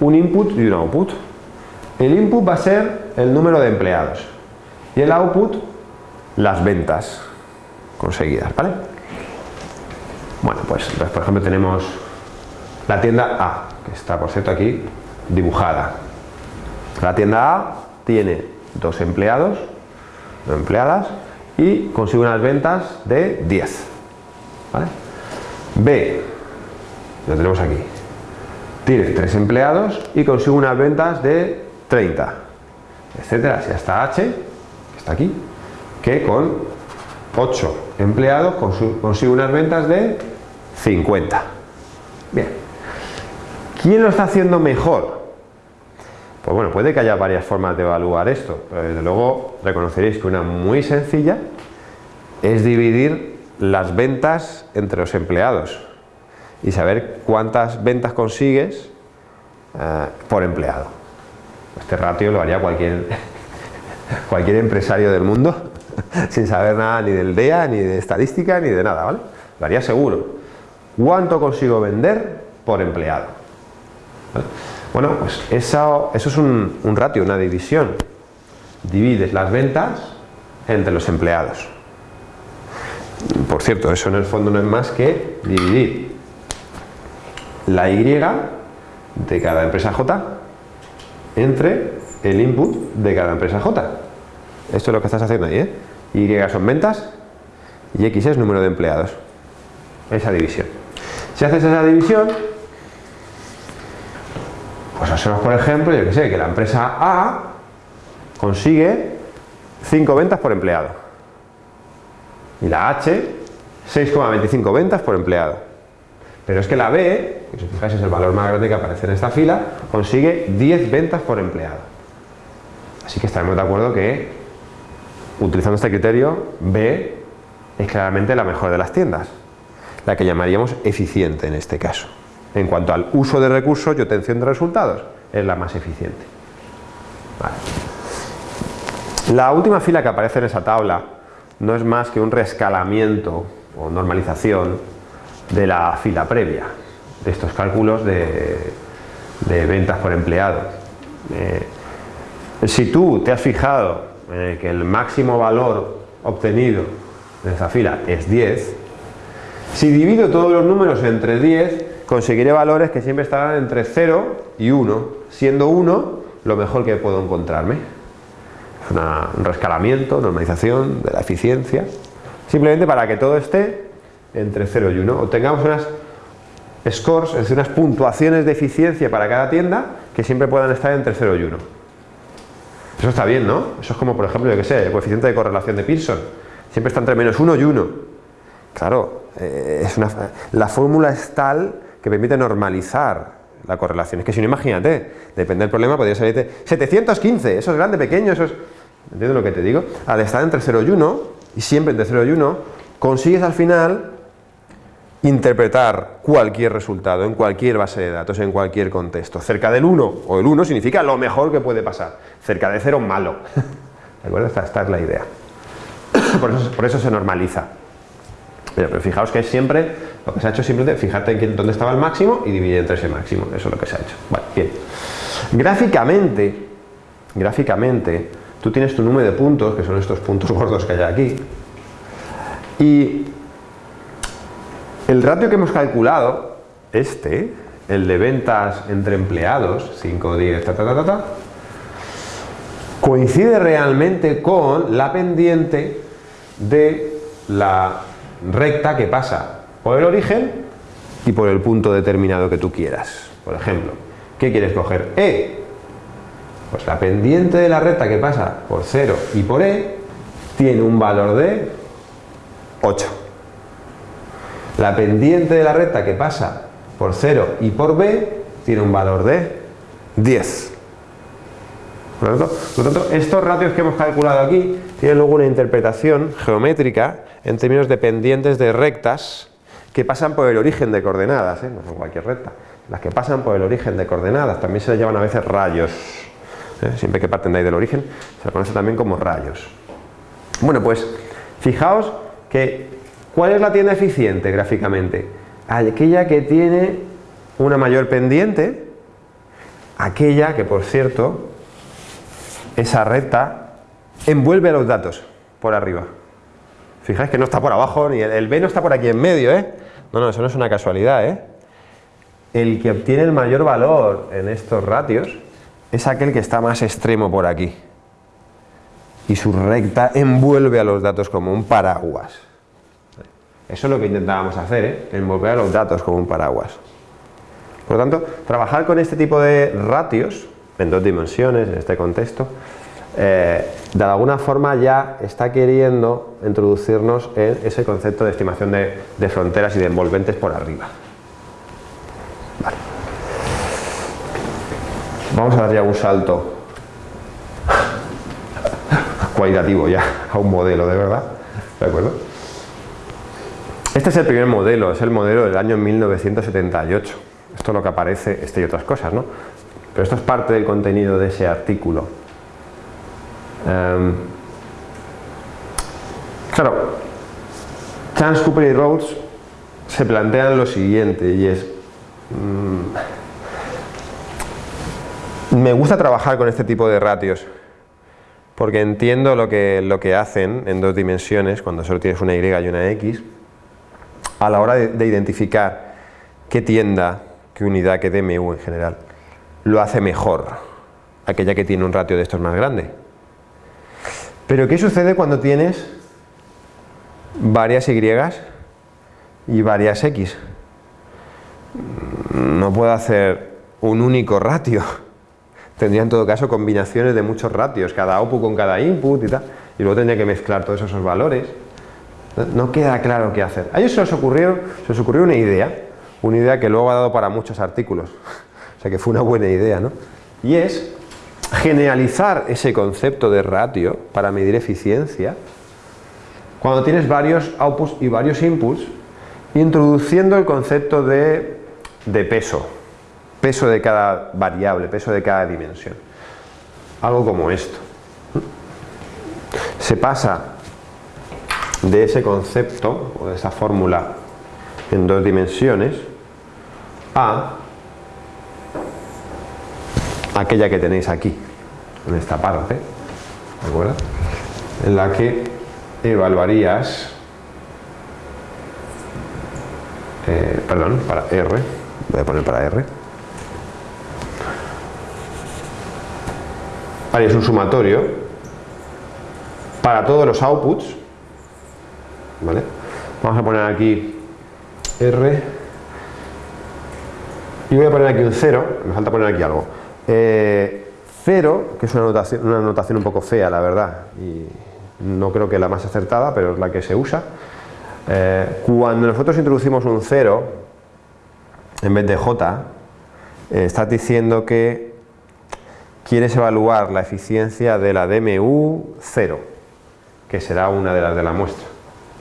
un input y un output. El input va a ser el número de empleados y el output las ventas conseguidas, ¿vale? Bueno, pues, por ejemplo tenemos la tienda A, que está por cierto aquí dibujada. La tienda A tiene dos empleados, empleadas y consigue unas ventas de 10. ¿vale? B, lo tenemos aquí, tiene tres empleados y consigue unas ventas de 30, etcétera, así hasta H, que está aquí, que con 8 empleados consigue unas ventas de 50. Bien. ¿Quién lo está haciendo mejor? Pues bueno, puede que haya varias formas de evaluar esto, pero desde luego reconoceréis que una muy sencilla es dividir las ventas entre los empleados y saber cuántas ventas consigues eh, por empleado. Este ratio lo haría cualquier, cualquier empresario del mundo sin saber nada ni del DEA, ni de estadística, ni de nada, ¿vale? Lo haría seguro. ¿Cuánto consigo vender por empleado? Bueno, pues eso, eso es un, un ratio, una división. Divides las ventas entre los empleados. Por cierto, eso en el fondo no es más que dividir la Y de cada empresa J entre el input de cada empresa J. Esto es lo que estás haciendo ahí, ¿eh? Y son ventas y X es número de empleados. Esa división. Si haces esa división, observas por ejemplo, yo que sé, que la empresa A consigue 5 ventas por empleado. Y la H, 6,25 ventas por empleado. Pero es que la B, que si os fijáis es el valor más grande que aparece en esta fila, consigue 10 ventas por empleado. Así que estaremos de acuerdo que utilizando este criterio, B es claramente la mejor de las tiendas, la que llamaríamos eficiente en este caso. En cuanto al uso de recursos y obtención de resultados, es la más eficiente. La última fila que aparece en esa tabla no es más que un rescalamiento o normalización de la fila previa, de estos cálculos de, ventas por empleado. Eh, si tú te has fijado eh, que el máximo valor obtenido en esa fila es 10, si divido todos los números entre 10, conseguiré valores que siempre estarán entre 0 y 1, siendo 1 lo mejor que puedo encontrarme. Es un rescalamiento, normalización de la eficiencia, simplemente para que todo esté entre 0 y 1. Obtengamos unas scores, es decir, unas puntuaciones de eficiencia para cada tienda que siempre puedan estar entre 0 y 1. Eso está bien, ¿no? Eso es como, por ejemplo, yo que sé, el coeficiente de correlación de Pearson. Siempre está entre menos 1 y 1. Claro, eh, es una, la fórmula es tal que permite normalizar la correlación. Es que si no, imagínate, depende del problema, podría salirte 715, eso es grande, pequeño, eso es... ¿Entiendes lo que te digo? Al estar entre 0 y 1, y siempre entre 0 y 1, consigues al final interpretar cualquier resultado en cualquier base de datos, en cualquier contexto. Cerca del 1 o el 1 significa lo mejor que puede pasar. Cerca de 0, malo. ¿De acuerdo? Esta, es la idea. Por eso, por eso se normaliza. Pero, fijaos que es siempre, lo que se ha hecho simplemente, fíjate en dónde estaba el máximo y dividir entre ese máximo. Eso es lo que se ha hecho. Vale, bien. Gráficamente, gráficamente, tú tienes tu número de puntos, que son estos puntos gordos que hay aquí, y el ratio que hemos calculado, este, el de ventas entre empleados, 5, 10, ta, ta, ta, ta, coincide realmente con la pendiente de la recta que pasa por el origen y por el punto determinado que tú quieras. Por ejemplo, ¿qué quieres coger? E. Pues la pendiente de la recta que pasa por 0 y por E tiene un valor de 8. La pendiente de la recta que pasa por 0 y por B tiene un valor de 10. Por lo, tanto, estos ratios que hemos calculado aquí tienen luego una interpretación geométrica en términos de pendientes de rectas que pasan por el origen de coordenadas, ¿eh? no son cualquier recta, las que pasan por el origen de coordenadas, también se les llaman a veces rayos, ¿eh? siempre que parten de ahí del origen, se les conoce también como rayos. Bueno, pues fijaos que, ¿cuál es la tienda eficiente gráficamente? Aquella que tiene una mayor pendiente, aquella que por cierto esa recta envuelve los datos por arriba. Fijáis que no está por abajo, ni el, B no está por aquí en medio, ¿eh? No, no, eso no es una casualidad, ¿eh? El que obtiene el mayor valor en estos ratios es aquel que está más extremo por aquí. Y su recta envuelve a los datos como un paraguas. Eso es lo que intentábamos hacer, ¿eh? envolver a los datos como un paraguas. Por lo tanto, trabajar con este tipo de ratios en dos dimensiones, en este contexto, eh, de alguna forma ya está queriendo introducirnos en ese concepto de estimación de, fronteras y de envolventes por arriba. Vamos a dar ya un salto cualitativo ya a un modelo de verdad, ¿de acuerdo? Este es el primer modelo, es el modelo del año 1978. Esto es lo que aparece, este y otras cosas, ¿no? Pero esto es parte del contenido de ese artículo. Em, claro, Chance, Cooper y Rhodes se plantean lo siguiente y es mm, me gusta trabajar con este tipo de ratios porque entiendo lo que, lo que hacen en dos dimensiones cuando solo tienes una Y y una X a la hora de, de identificar qué tienda, qué unidad, qué DMU en general lo hace mejor, aquella que tiene un ratio de estos más grande. Pero ¿qué sucede cuando tienes varias Y y varias X? No puedo hacer un único ratio. Tendría en todo caso combinaciones de muchos ratios, cada output con cada input y tal, y luego tendría que mezclar todos esos valores. No queda claro qué hacer. A ellos se les ocurrió, ocurrió una idea, una idea que luego ha dado para muchos artículos. O sea que fue una buena idea, ¿no? Y es generalizar ese concepto de ratio para medir eficiencia cuando tienes varios outputs y varios inputs introduciendo el concepto de, peso peso de cada variable, peso de cada dimensión algo como esto se pasa de ese concepto o de esa fórmula en dos dimensiones a aquella que tenéis aquí, en esta parte, ¿de acuerdo? En la que evaluarías, eh, perdón, para R, voy a poner para R, harías un sumatorio para todos los outputs, ¿vale? Vamos a poner aquí R y voy a poner aquí un 0, me falta poner aquí algo eh, cero, que es una notación, una notación un poco fea, la verdad, y no creo que la más acertada, pero es la que se usa. Eh, cuando nosotros introducimos un 0 en vez de j, eh, estás diciendo que quieres evaluar la eficiencia de la DMU 0, que será una de las de la muestra.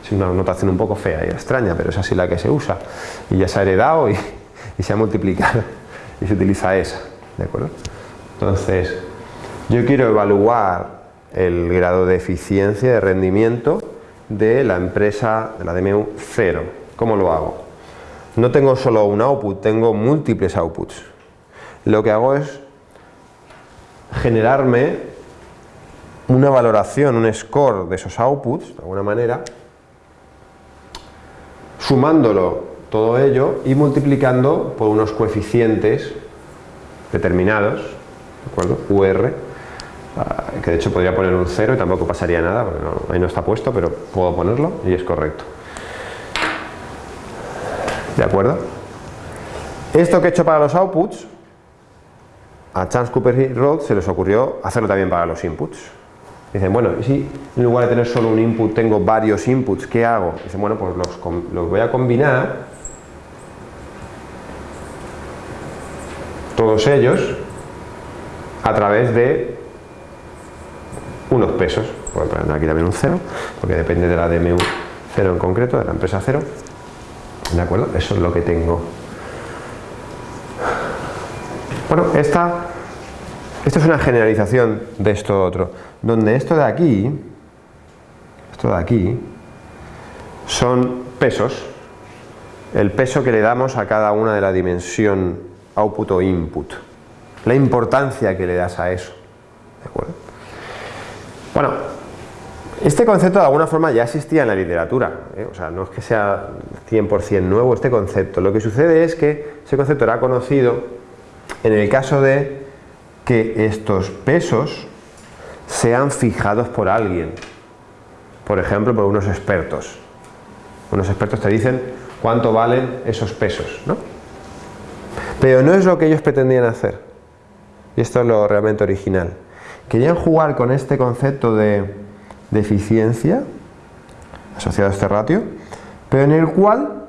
Es una notación un poco fea y extraña, pero es así la que se usa. Y ya se ha heredado y, y se ha multiplicado y se utiliza esa. ¿De acuerdo? Entonces, yo quiero evaluar el grado de eficiencia, de rendimiento de la empresa, de la DMU 0. ¿Cómo lo hago? No tengo solo un output, tengo múltiples outputs. Lo que hago es generarme una valoración, un score de esos outputs, de alguna manera, sumándolo todo ello y multiplicando por unos coeficientes determinados, ¿de acuerdo? UR, ah, que de hecho podría poner un 0 y tampoco pasaría nada, porque ahí no está puesto, pero puedo ponerlo y es correcto. ¿De acuerdo? Esto que he hecho para los outputs, a Chance, Cooper y se les ocurrió hacerlo también para los inputs. Dicen, bueno, y si en lugar de tener solo un input tengo varios inputs, ¿qué hago? Dicen, bueno, pues los, los voy a combinar todos ellos a través de unos pesos, voy a poner aquí también un 0, porque depende de la DMU 0 en concreto, de la empresa 0, ¿de acuerdo? Eso es lo que tengo. Bueno, esta, esto es una generalización de esto otro, donde esto de aquí, esto de aquí, son pesos, el peso que le damos a cada una de la dimensión output o input, la importancia que le das a eso. Bueno, este concepto de alguna forma ya existía en la literatura, ¿eh? o sea, no es que sea 100% nuevo este concepto, lo que sucede es que ese concepto era conocido en el caso de que estos pesos sean fijados por alguien, por ejemplo por unos expertos. Unos expertos te dicen cuánto valen esos pesos, ¿no? Pero no es lo que ellos pretendían hacer, y esto es lo realmente original. Querían jugar con este concepto de, eficiencia asociado a este ratio, pero en el cual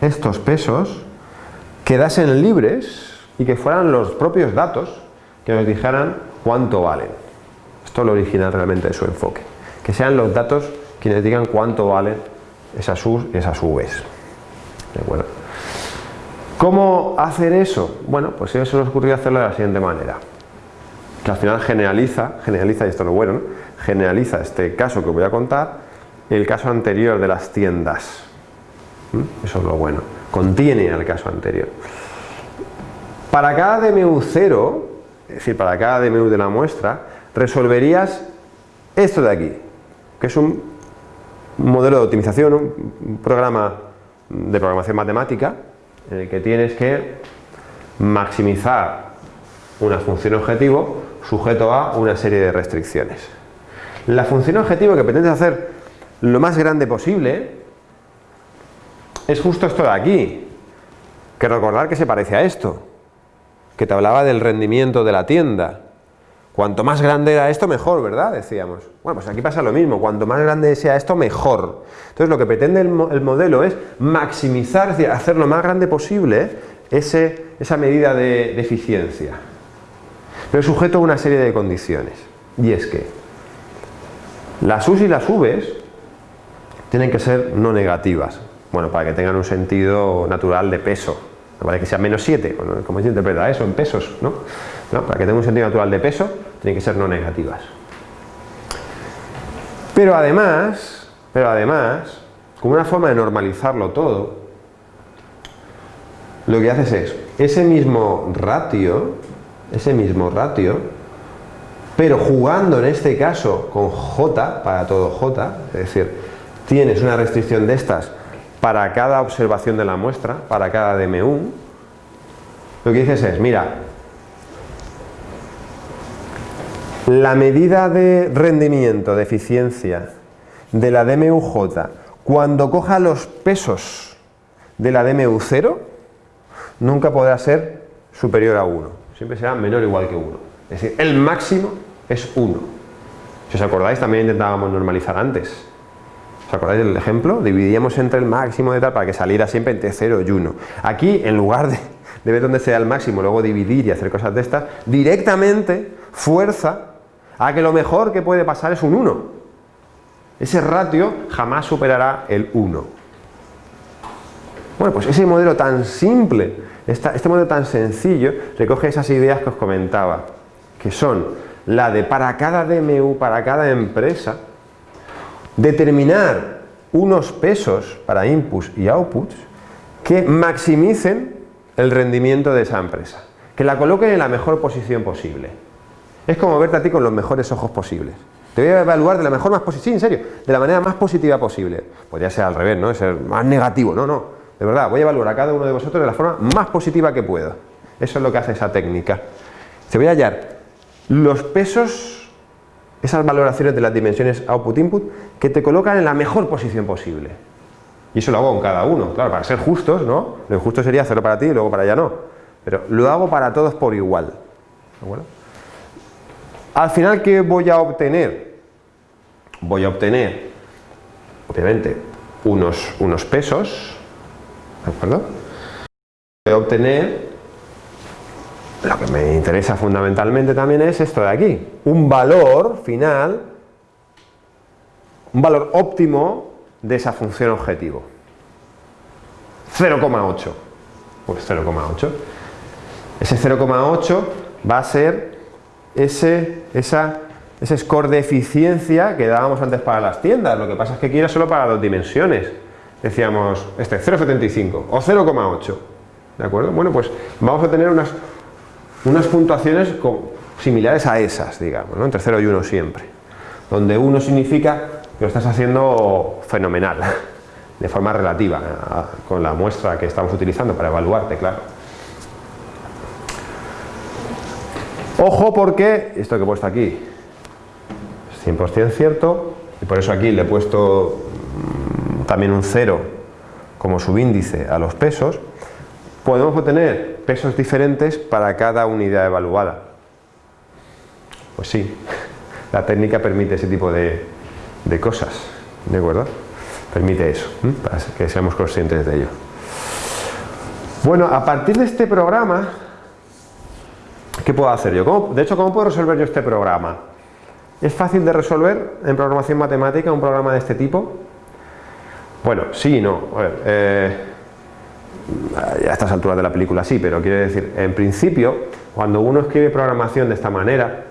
estos pesos quedasen libres y que fueran los propios datos que nos dijeran cuánto valen. Esto es lo original realmente de su enfoque. Que sean los datos quienes digan cuánto valen esas U's y esas V's. ¿De acuerdo? ¿Cómo hacer eso? Bueno, pues eso nos ocurrió hacerlo de la siguiente manera que al final generaliza, generaliza, y esto es lo bueno, generaliza este caso que voy a contar, el caso anterior de las tiendas. ¿Mm? Eso es lo bueno, contiene al caso anterior. Para cada DMU0, es decir, para cada DMU de la muestra, resolverías esto de aquí, que es un modelo de optimización, un programa de programación matemática, en el que tienes que maximizar una función objetivo sujeto a una serie de restricciones. La función objetivo que pretendes hacer lo más grande posible es justo esto de aquí, que recordar que se parece a esto, que te hablaba del rendimiento de la tienda. Cuanto más grande era esto, mejor, ¿verdad? Decíamos. Bueno, pues aquí pasa lo mismo, cuanto más grande sea esto, mejor. Entonces lo que pretende el, modelo es maximizar, es decir, hacer lo más grande posible ese, esa medida de eficiencia pero sujeto a una serie de condiciones. Y es que las U's y las V's tienen que ser no negativas, bueno, para que tengan un sentido natural de peso, no vale que sea menos 7, ¿cómo se interpreta eso en pesos? ¿no? Para que tenga un sentido natural de peso, tienen que ser no negativas. Pero además, pero además, como una forma de normalizarlo todo, lo que haces es, ese mismo ratio ese mismo ratio, pero jugando en este caso con J, para todo J, es decir, tienes una restricción de estas para cada observación de la muestra, para cada DMU, lo que dices es, mira, la medida de rendimiento, de eficiencia de la DMUJ, cuando coja los pesos de la DMU0, nunca podrá ser superior a 1 siempre será menor o igual que 1. Es decir, el máximo es 1. Si os acordáis, también intentábamos normalizar antes. ¿Os acordáis del ejemplo? Dividíamos entre el máximo de tal para que saliera siempre entre 0 y 1. Aquí, en lugar de, de ver dónde sea el máximo, luego dividir y hacer cosas de estas, directamente fuerza a que lo mejor que puede pasar es un 1. Ese ratio jamás superará el 1. Bueno, pues ese modelo tan simple este modelo tan sencillo recoge esas ideas que os comentaba, que son la de para cada DMU, para cada empresa, determinar unos pesos para inputs y outputs que maximicen el rendimiento de esa empresa, que la coloquen en la mejor posición posible. Es como verte a ti con los mejores ojos posibles. Te voy a evaluar de la mejor más positiva, sí, en serio, de la manera más positiva posible. Podría ser al revés, ¿no? Ser más negativo, no, no. De verdad, voy a evaluar a cada uno de vosotros de la forma más positiva que pueda. Eso es lo que hace esa técnica. Se voy a hallar los pesos, esas valoraciones de las dimensiones output-input, que te colocan en la mejor posición posible. Y eso lo hago con cada uno, claro, para ser justos, ¿no? Lo injusto sería hacerlo para ti y luego para ella no. Pero lo hago para todos por igual. ¿De acuerdo? Al final, ¿qué voy a obtener? Voy a obtener, obviamente, unos, unos pesos, ¿De acuerdo? Voy a obtener lo que me interesa fundamentalmente también es esto de aquí, un valor final, un valor óptimo de esa función objetivo. 0,8. Pues 0,8. Ese 0,8 va a ser ese, esa, ese score de eficiencia que dábamos antes para las tiendas. Lo que pasa es que aquí era solo para dos dimensiones. Decíamos, este 0,75 o 0,8. ¿De acuerdo? Bueno, pues vamos a tener unas, unas puntuaciones similares a esas, digamos, ¿no? entre 0 y 1 siempre. Donde 1 significa que lo estás haciendo fenomenal, de forma relativa, con la muestra que estamos utilizando para evaluarte, claro. Ojo porque, esto que he puesto aquí es 100% cierto, y por eso aquí le he puesto mm, también un 0 como subíndice a los pesos, podemos obtener pesos diferentes para cada unidad evaluada. Pues sí, la técnica permite ese tipo de, cosas, ¿de acuerdo? Permite eso, para que seamos conscientes de ello. Bueno, a partir de este programa, ¿qué puedo hacer yo? de hecho, ¿cómo puedo resolver yo este programa? ¿Es fácil de resolver en programación matemática un programa de este tipo? Bueno, sí y no. A ver, eh, a estas alturas de la película sí, pero quiero decir, en principio, cuando uno escribe programación de esta manera,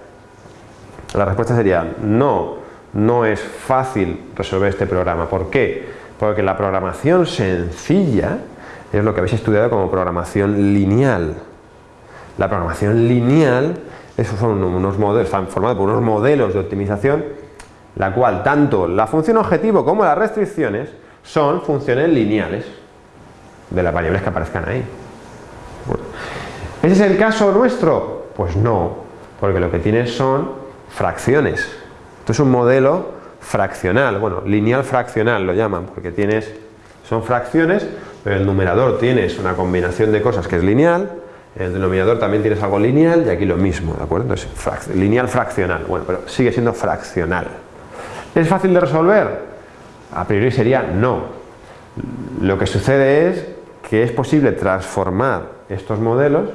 la respuesta sería no, no es fácil resolver este programa. ¿Por qué? Porque la programación sencilla es lo que habéis estudiado como programación lineal. La programación lineal, esos son unos modelos, están formados por unos modelos de optimización, la cual tanto la función objetivo como las restricciones son funciones lineales de las variables que aparezcan ahí. ¿Ese es el caso nuestro? Pues no, porque lo que tienes son fracciones. Esto es un modelo fraccional, bueno, lineal fraccional lo llaman, porque tienes, son fracciones, pero el numerador tienes una combinación de cosas que es lineal, el denominador también tienes algo lineal y aquí lo mismo, ¿de acuerdo? Entonces, lineal fraccional, bueno, pero sigue siendo fraccional. ¿Es fácil de resolver? A priori sería no. Lo que sucede es que es posible transformar estos modelos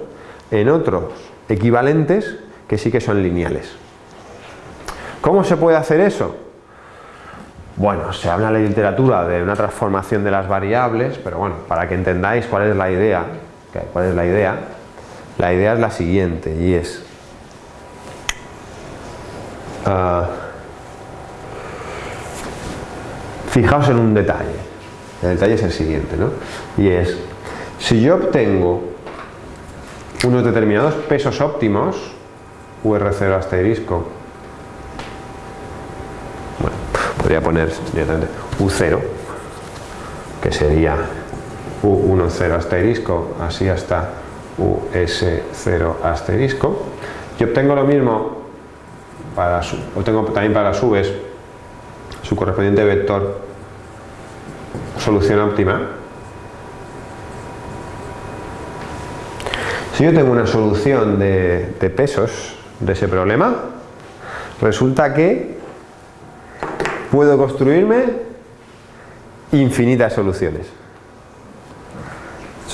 en otros equivalentes que sí que son lineales. ¿Cómo se puede hacer eso? Bueno, se habla en la literatura de una transformación de las variables, pero bueno, para que entendáis cuál es la idea, cuál es la idea, la idea es la siguiente y es ah, fijaos en un detalle el detalle es el siguiente, ¿no? Y es, si yo obtengo unos determinados pesos óptimos, UR0 asterisco, bueno, podría poner directamente U0, que sería U10 asterisco, así hasta US0 asterisco, y obtengo lo mismo, para obtengo también para su vez su correspondiente vector solución óptima. Si yo tengo una solución de, pesos de ese problema, resulta que puedo construirme infinitas soluciones.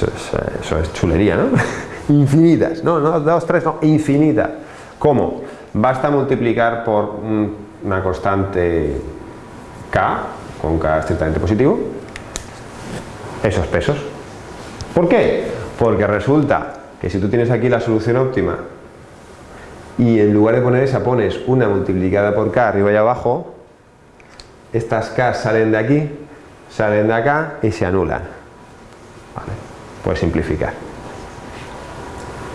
Eso es, chulería, ¿no? infinitas, no, no, dos, tres, no, infinitas. ¿Cómo? Basta multiplicar por una constante k, con k estrictamente positivo, esos pesos. ¿Por qué? Porque resulta que si tú tienes aquí la solución óptima y en lugar de poner esa pones una multiplicada por k arriba y abajo, estas k salen de aquí, salen de acá y se anulan. Vale. Puedes simplificar.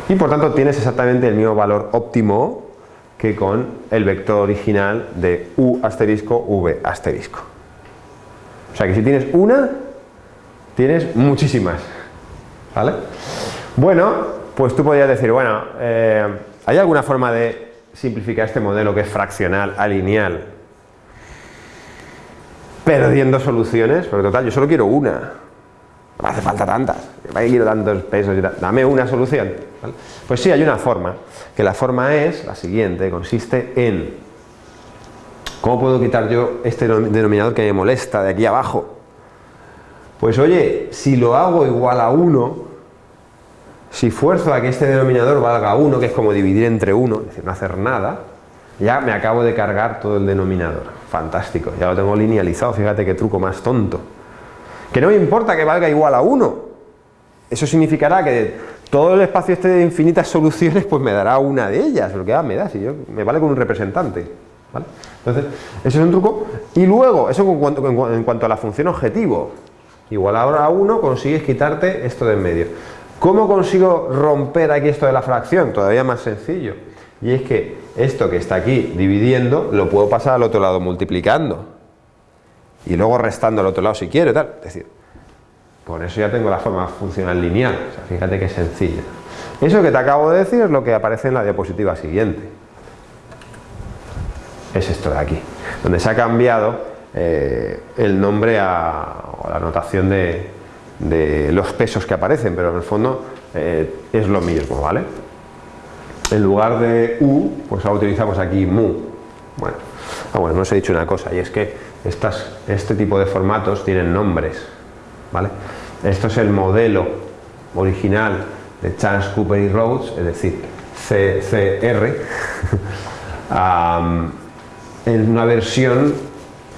Y por tanto tienes exactamente el mismo valor óptimo que con el vector original de u asterisco v asterisco. O sea que si tienes una, tienes muchísimas. ¿Vale? Bueno, pues tú podrías decir, bueno, eh, ¿hay alguna forma de simplificar este modelo que es fraccional a lineal? Perdiendo soluciones, porque total, yo solo quiero una. No hace falta tantas. ¿Para quiero tantos pesos? Dame una solución. Pues sí, hay una forma. Que la forma es la siguiente, consiste en ¿Cómo puedo quitar yo este denominador que me molesta de aquí abajo? Pues oye, si lo hago igual a 1, si fuerzo a que este denominador valga 1, que es como dividir entre 1, es decir, no hacer nada, ya me acabo de cargar todo el denominador. Fantástico, ya lo tengo linealizado, fíjate qué truco más tonto. Que no me importa que valga igual a 1. Eso significará que todo el espacio este de infinitas soluciones pues me dará una de ellas, lo que me da, si yo, me vale con un representante. Entonces, ese es un truco. Y luego, eso en cuanto, en cuanto a la función objetivo, igual ahora a 1 consigues quitarte esto de en medio. ¿Cómo consigo romper aquí esto de la fracción? Todavía más sencillo. Y es que esto que está aquí dividiendo lo puedo pasar al otro lado multiplicando. Y luego restando al otro lado si quiero, tal. Es decir, por eso ya tengo la forma funcional lineal. fíjate qué sencilla. Eso que te acabo de decir es lo que aparece en la diapositiva siguiente. Es esto de aquí, donde se ha cambiado eh, el nombre a, o la notación de, de los pesos que aparecen, pero en el fondo eh, es lo mismo, ¿vale? En lugar de U, pues ahora utilizamos aquí mu. Bueno, ah, bueno, no os he dicho una cosa, y es que estas, este tipo de formatos tienen nombres, ¿vale? Esto es el modelo original de Chance, Cooper y Rhodes, es decir, CCR, en una versión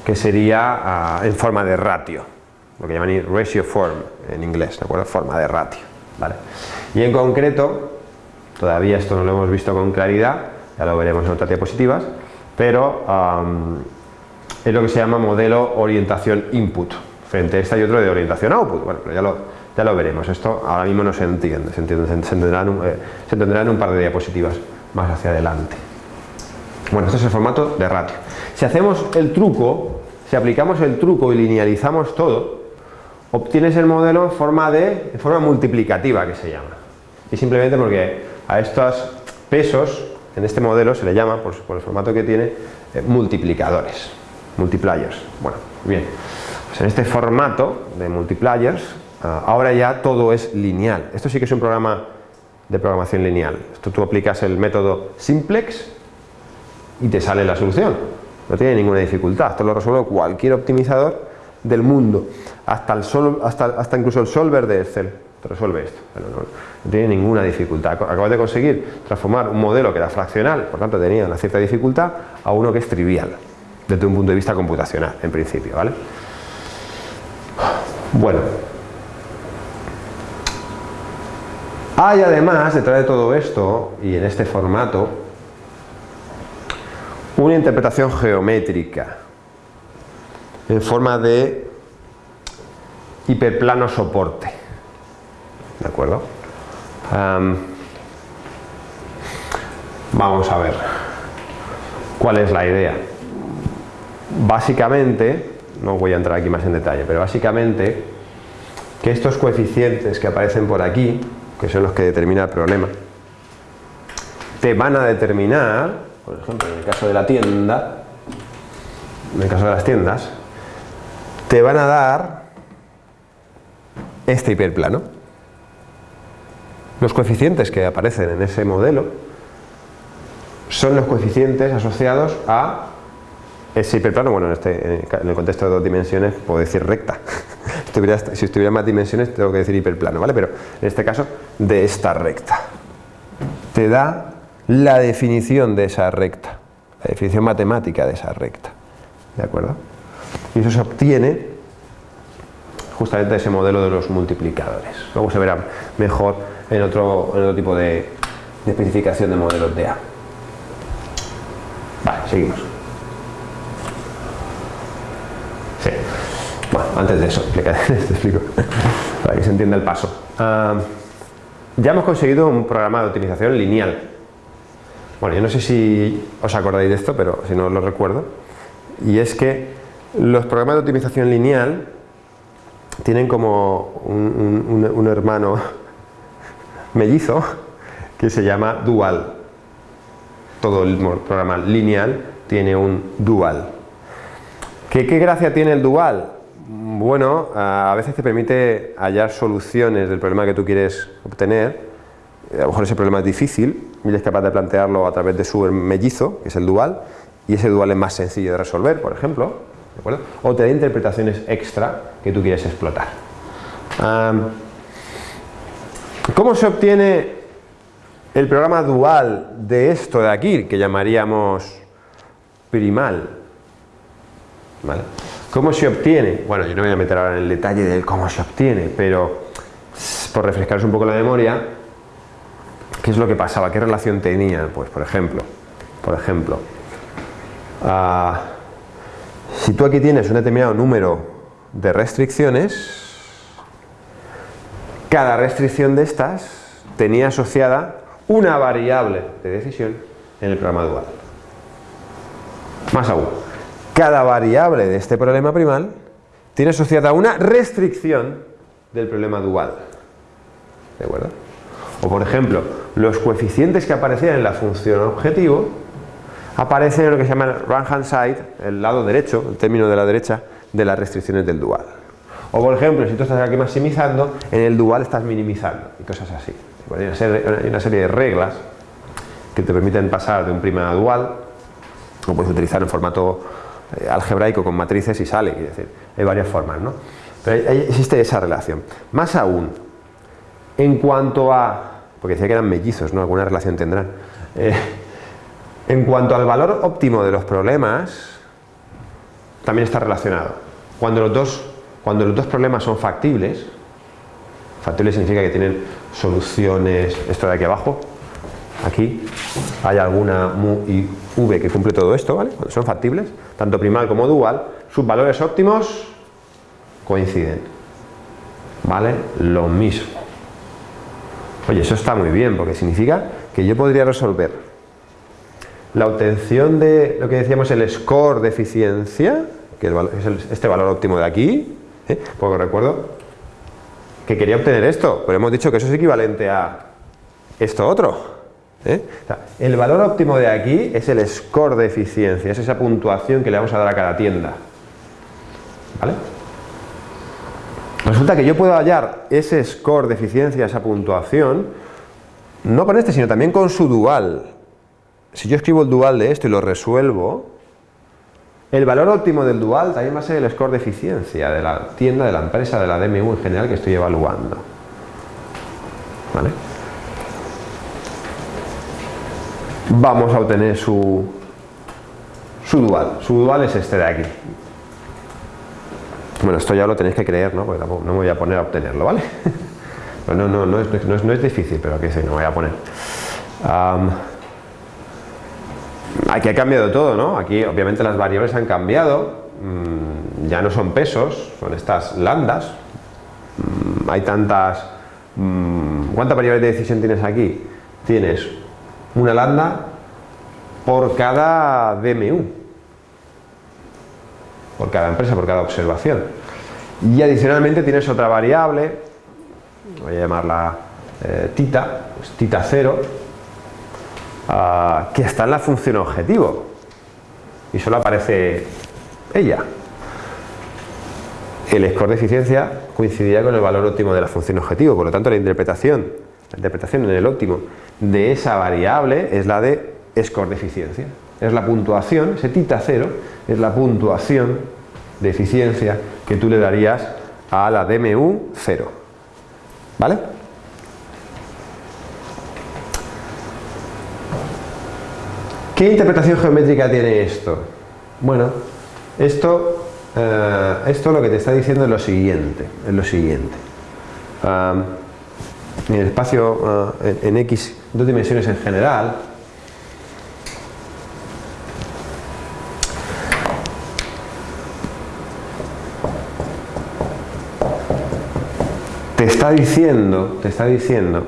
que sería ah, en forma de ratio lo que llaman ratio form en inglés, ¿de acuerdo? Forma de ratio, ¿vale? Y en concreto, todavía esto no lo hemos visto con claridad, ya lo veremos en otras diapositivas, pero es lo que se llama modelo orientación input. Frente a esta y otro de orientación output, bueno, pero ya lo, ya lo veremos, esto ahora mismo no se entiende, se, entiende, se, entenderá eh, en un par de diapositivas más hacia adelante. Bueno, este es el formato de ratio. Si hacemos el truco, si aplicamos el truco y linealizamos todo, obtienes el modelo en forma, de, forma multiplicativa que se llama. Y simplemente porque a estos pesos, en este modelo se le llama, por, el formato que tiene, eh, multiplicadores, multipliers. Bueno, bien, pues en este formato de multipliers, ah, ahora ya todo es lineal. Esto sí que es un programa de programación lineal. Esto tú aplicas el método simplex y te sale la solución. No tiene ninguna dificultad. Esto lo resuelve cualquier optimizador del mundo, hasta, el hasta, hasta incluso el solver de Excel te resuelve esto, no, tiene ninguna dificultad. Acabas de conseguir transformar un modelo que era fraccional, por tanto tenía una cierta dificultad, a uno que es trivial, desde un punto de vista computacional, en principio, ¿vale? Bueno, hay además, detrás de todo esto, y en este formato, una interpretación geométrica en forma de hiperplano soporte. ¿De acuerdo? vamos a ver cuál es la idea. Básicamente, no voy a entrar aquí más en detalle, pero básicamente que estos coeficientes que aparecen por aquí, que son los que determinan el problema, te van a determinar, por ejemplo, en el caso de la tienda, en el caso de las tiendas, te van a dar este hiperplano. Los coeficientes que aparecen en ese modelo son los coeficientes asociados a ese hiperplano, bueno, en, este, en el contexto de dos dimensiones puedo decir recta. si estuviera más dimensiones tengo que decir hiperplano, ¿vale? Pero en este caso, de esta recta. Te da la definición de esa recta, la definición matemática de esa recta. ¿De acuerdo? y eso se obtiene justamente ese modelo de los multiplicadores. Luego se verá mejor en otro, en otro tipo de, especificación de modelos de A. Vale, seguimos. Sí. Antes de eso, te explico, para que se entienda el paso. Ya hemos conseguido un programa de optimización lineal. Bueno, yo no sé si os acordáis de esto, pero si no lo recuerdo. Y es que los programas de optimización lineal tienen como un, hermano mellizo que se llama dual. Todo el programa lineal tiene un dual. ¿Qué, ¿Qué, gracia tiene el dual? Bueno, a veces te permite hallar soluciones del problema que tú quieres obtener. A lo mejor ese problema es difícil y eres capaz de plantearlo a través de su mellizo, que es el dual, y ese dual es más sencillo de resolver, por ejemplo. O te da interpretaciones extra que tú quieres explotar. ¿Cómo se obtiene el programa dual de esto de aquí, que llamaríamos primal? ¿Vale? ¿Cómo se obtiene? Bueno, yo no voy a meter ahora en el detalle del cómo se obtiene, pero por refrescaros un poco la memoria, ¿qué es lo que pasaba? ¿Qué relación tenía? Pues por ejemplo, por ejemplo, ah, si tú aquí tienes un determinado número de restricciones, cada restricción de estas tenía asociada una variable de decisión en el programa dual. Más aún, cada variable de este problema primal tiene asociada una restricción del problema dual. ¿De acuerdo? O por ejemplo, los coeficientes que aparecían en la función objetivo aparecen en lo que se llama el right hand side, el lado derecho, el término de la derecha, de las restricciones del dual. O por ejemplo, si tú estás aquí maximizando, en el dual estás minimizando y cosas así. Hay una serie, de reglas que te permiten pasar de un prima a dual, lo puedes utilizar en formato algebraico con matrices y sale, decir, hay varias formas, ¿no? Pero existe esa relación. Más aún, en cuanto a, porque decía que eran mellizos, ¿no? Alguna relación tendrán. Eh, en cuanto al valor óptimo de los problemas, también está relacionado. Cuando los dos cuando los dos problemas son factibles, factibles significa que tienen soluciones, esto de aquí abajo, aquí hay alguna mu y v que cumple todo esto, ¿vale? Cuando son factibles, tanto primal como dual, sus valores óptimos coinciden, ¿vale? Lo mismo. Oye, eso está muy bien, porque significa que yo podría resolver la obtención de lo que decíamos el score de eficiencia, que es este valor óptimo de aquí, ¿Eh? Porque recuerdo que quería obtener esto, pero hemos dicho que eso es equivalente a esto otro. ¿Eh? el valor óptimo de aquí es el score de eficiencia, es esa puntuación que le vamos a dar a cada tienda. ¿Vale? Resulta que yo puedo hallar ese score de eficiencia, esa puntuación, no con este, sino también con su dual. Si yo escribo el dual de esto y lo resuelvo, el valor óptimo del dual también va a ser el score de eficiencia de la tienda, de la empresa, de la DMU en general que estoy evaluando. ¿Vale? Vamos a obtener su, su dual. Su dual es este de aquí. Bueno, esto ya lo tenéis que creer, ¿no? Porque no me voy a poner a obtenerlo, ¿vale? no, no, no, es, no, es, difícil, pero que sí, no voy a poner. Aquí ha cambiado todo, ¿no? Aquí obviamente las variables han cambiado, mm, ya no son pesos, son estas lambdas. Mm, hay tantas... Mm, ¿Cuántas variables de decisión tienes aquí? Tienes una lambda por cada DMU, por cada empresa, por cada observación. Y adicionalmente tienes otra variable, voy a llamarla eh, tita, pues tita 0, Ah, que está en la función objetivo y solo aparece ella. El score de eficiencia coincidiría con el valor óptimo de la función objetivo, por lo tanto la interpretación, la interpretación en el óptimo de esa variable es la de score de eficiencia. Es la puntuación, ese tita cero, es la puntuación de eficiencia que tú le darías a la DMU 0. ¿Vale? ¿Qué interpretación geométrica tiene esto? Bueno, esto, eh, esto lo que te está diciendo es lo siguiente, es lo siguiente. en el espacio eh, en, X, dos dimensiones en general, te está diciendo, te está diciendo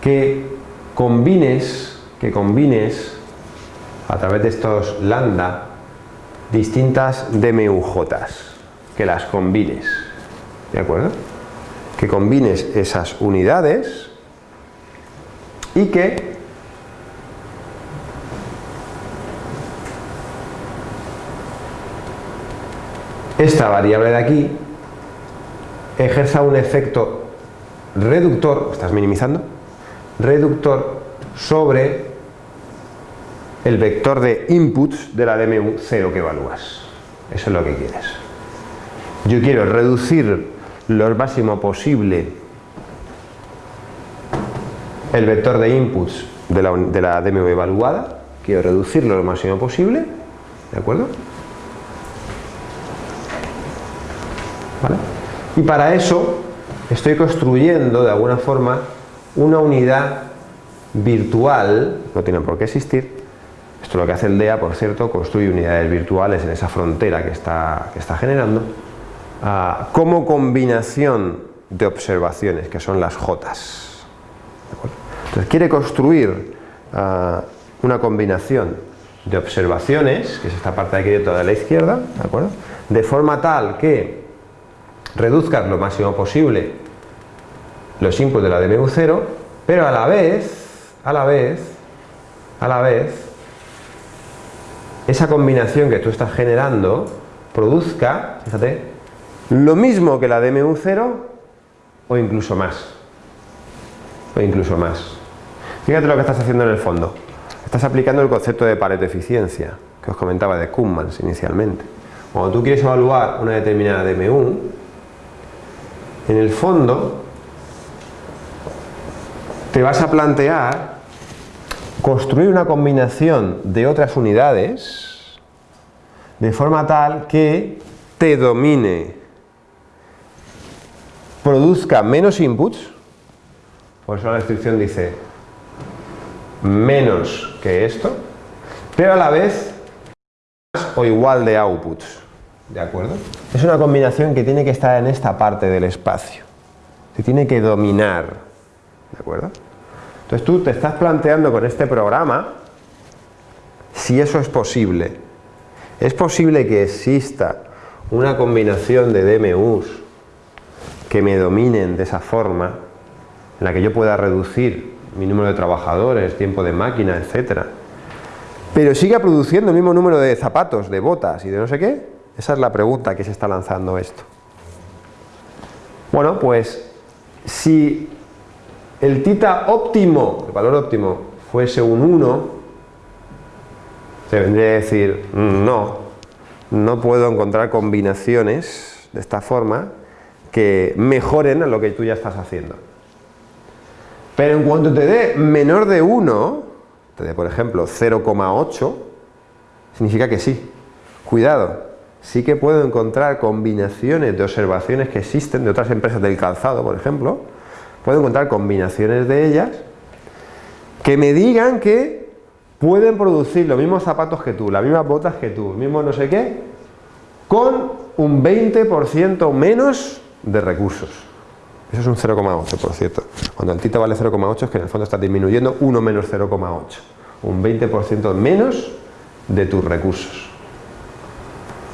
que combines, que combines a través de estos lambda distintas DMUJs, que las combines, ¿de acuerdo? Que combines esas unidades y que esta variable de aquí ejerza un efecto reductor, estás minimizando, reductor sobre el vector de inputs de la DMU 0 que evalúas. Eso es lo que quieres. Yo quiero reducir lo máximo posible el vector de inputs de la, de la DMV evaluada, quiero reducirlo lo máximo posible, ¿de acuerdo? ¿Vale? Y para eso estoy construyendo de alguna forma una unidad virtual, no tiene por qué existir, esto es lo que hace el DEA, por cierto, construye unidades virtuales en esa frontera que está, que está generando, ah, como combinación de observaciones, que son las Jotas. Entonces quiere construir ah, una combinación de observaciones, que es esta parte de aquí de toda la izquierda, ¿de acuerdo? De forma tal que reduzcan lo máximo posible los inputs de la DMU0, pero a la vez, a la vez, a la vez, esa combinación que tú estás generando produzca, fíjate, lo mismo que la DMU0 o incluso más. O incluso más. Fíjate lo que estás haciendo en el fondo. Estás aplicando el concepto de Pareto eficiencia que os comentaba de Kuhlmann inicialmente. Cuando tú quieres evaluar una determinada DMU, en el fondo te vas a plantear construir una combinación de otras unidades de forma tal que te domine, produzca menos inputs, por eso la descripción dice menos que esto, pero a la vez más o igual de outputs, ¿de acuerdo? Es una combinación que tiene que estar en esta parte del espacio, se tiene que dominar, ¿de acuerdo? Entonces tú te estás planteando con este programa si eso es posible. ¿Es posible que exista una combinación de DMUs que me dominen de esa forma, en la que yo pueda reducir mi número de trabajadores, tiempo de máquina, etcétera, pero siga produciendo el mismo número de zapatos, de botas y de no sé qué? Esa es la pregunta que se está lanzando esto. Bueno, pues si el tita óptimo, el valor óptimo, fuese un 1, se vendría a decir, no, no puedo encontrar combinaciones de esta forma que mejoren a lo que tú ya estás haciendo. Pero en cuanto te dé menor de 1, te dé por ejemplo 0,8, significa que sí. Cuidado, sí que puedo encontrar combinaciones de observaciones que existen de otras empresas del calzado, por ejemplo, puedo encontrar combinaciones de ellas que me digan que pueden producir los mismos zapatos que tú, las mismas botas que tú, el mismo no sé qué, con un 20% menos de recursos. Eso es un 0,8 por cierto. Cuando el tita vale 0,8 es que en el fondo está disminuyendo 1 menos 0,8. Un 20% menos de tus recursos.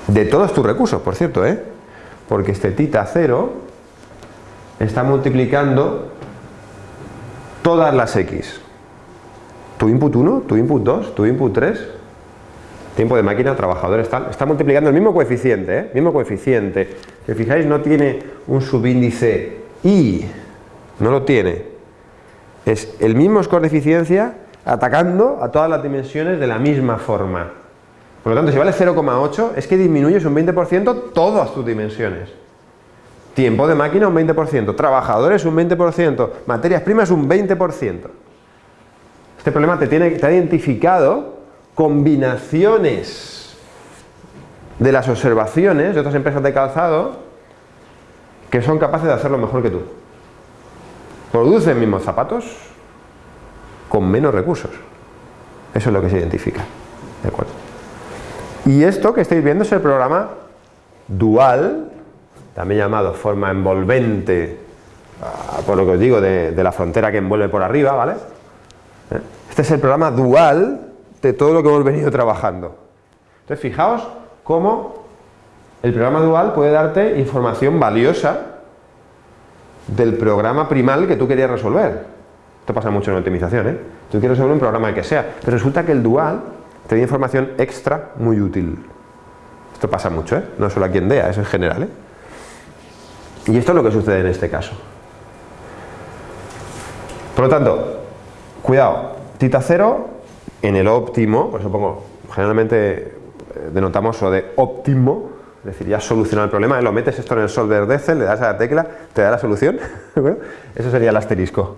De todos tus recursos, por cierto, ¿eh? Porque este tita 0 está multiplicando todas las x. Tu input 1, tu input 2, tu input 3, tiempo de máquina, trabajadores, está multiplicando el mismo coeficiente, ¿eh? mismo coeficiente. Si fijáis no tiene un subíndice y, no lo tiene. Es el mismo score de eficiencia atacando a todas las dimensiones de la misma forma. Por lo tanto, si vale 0,8 es que disminuyes un 20% todas tus dimensiones. Tiempo de máquina un 20%, trabajadores un 20%, materias primas un 20%. Este problema te, tiene, te ha identificado combinaciones de las observaciones de otras empresas de calzado que son capaces de hacerlo mejor que tú. Producen mismos zapatos con menos recursos. Eso es lo que se identifica. ¿De acuerdo? Y esto que estáis viendo es el programa dual también llamado forma envolvente, ah, por lo que os digo, de, la frontera que envuelve por arriba, ¿vale? ¿Eh? Este es el programa dual de todo lo que hemos venido trabajando. Entonces, fijaos cómo el programa dual puede darte información valiosa del programa primal que tú querías resolver. Esto pasa mucho en optimización, ¿eh? Tú quieres resolver un programa que sea, pero resulta que el dual te da información extra muy útil. Esto pasa mucho, ¿eh? No solo aquí en DEA, es en general, ¿eh? Y esto es lo que sucede en este caso. Por lo tanto, cuidado, tita cero en el óptimo, por eso pongo, generalmente eh, denotamos lo de óptimo, es decir, ya has solucionado el problema, lo metes esto en el solver de Excel, le das a la tecla, te da la solución, eso sería el asterisco.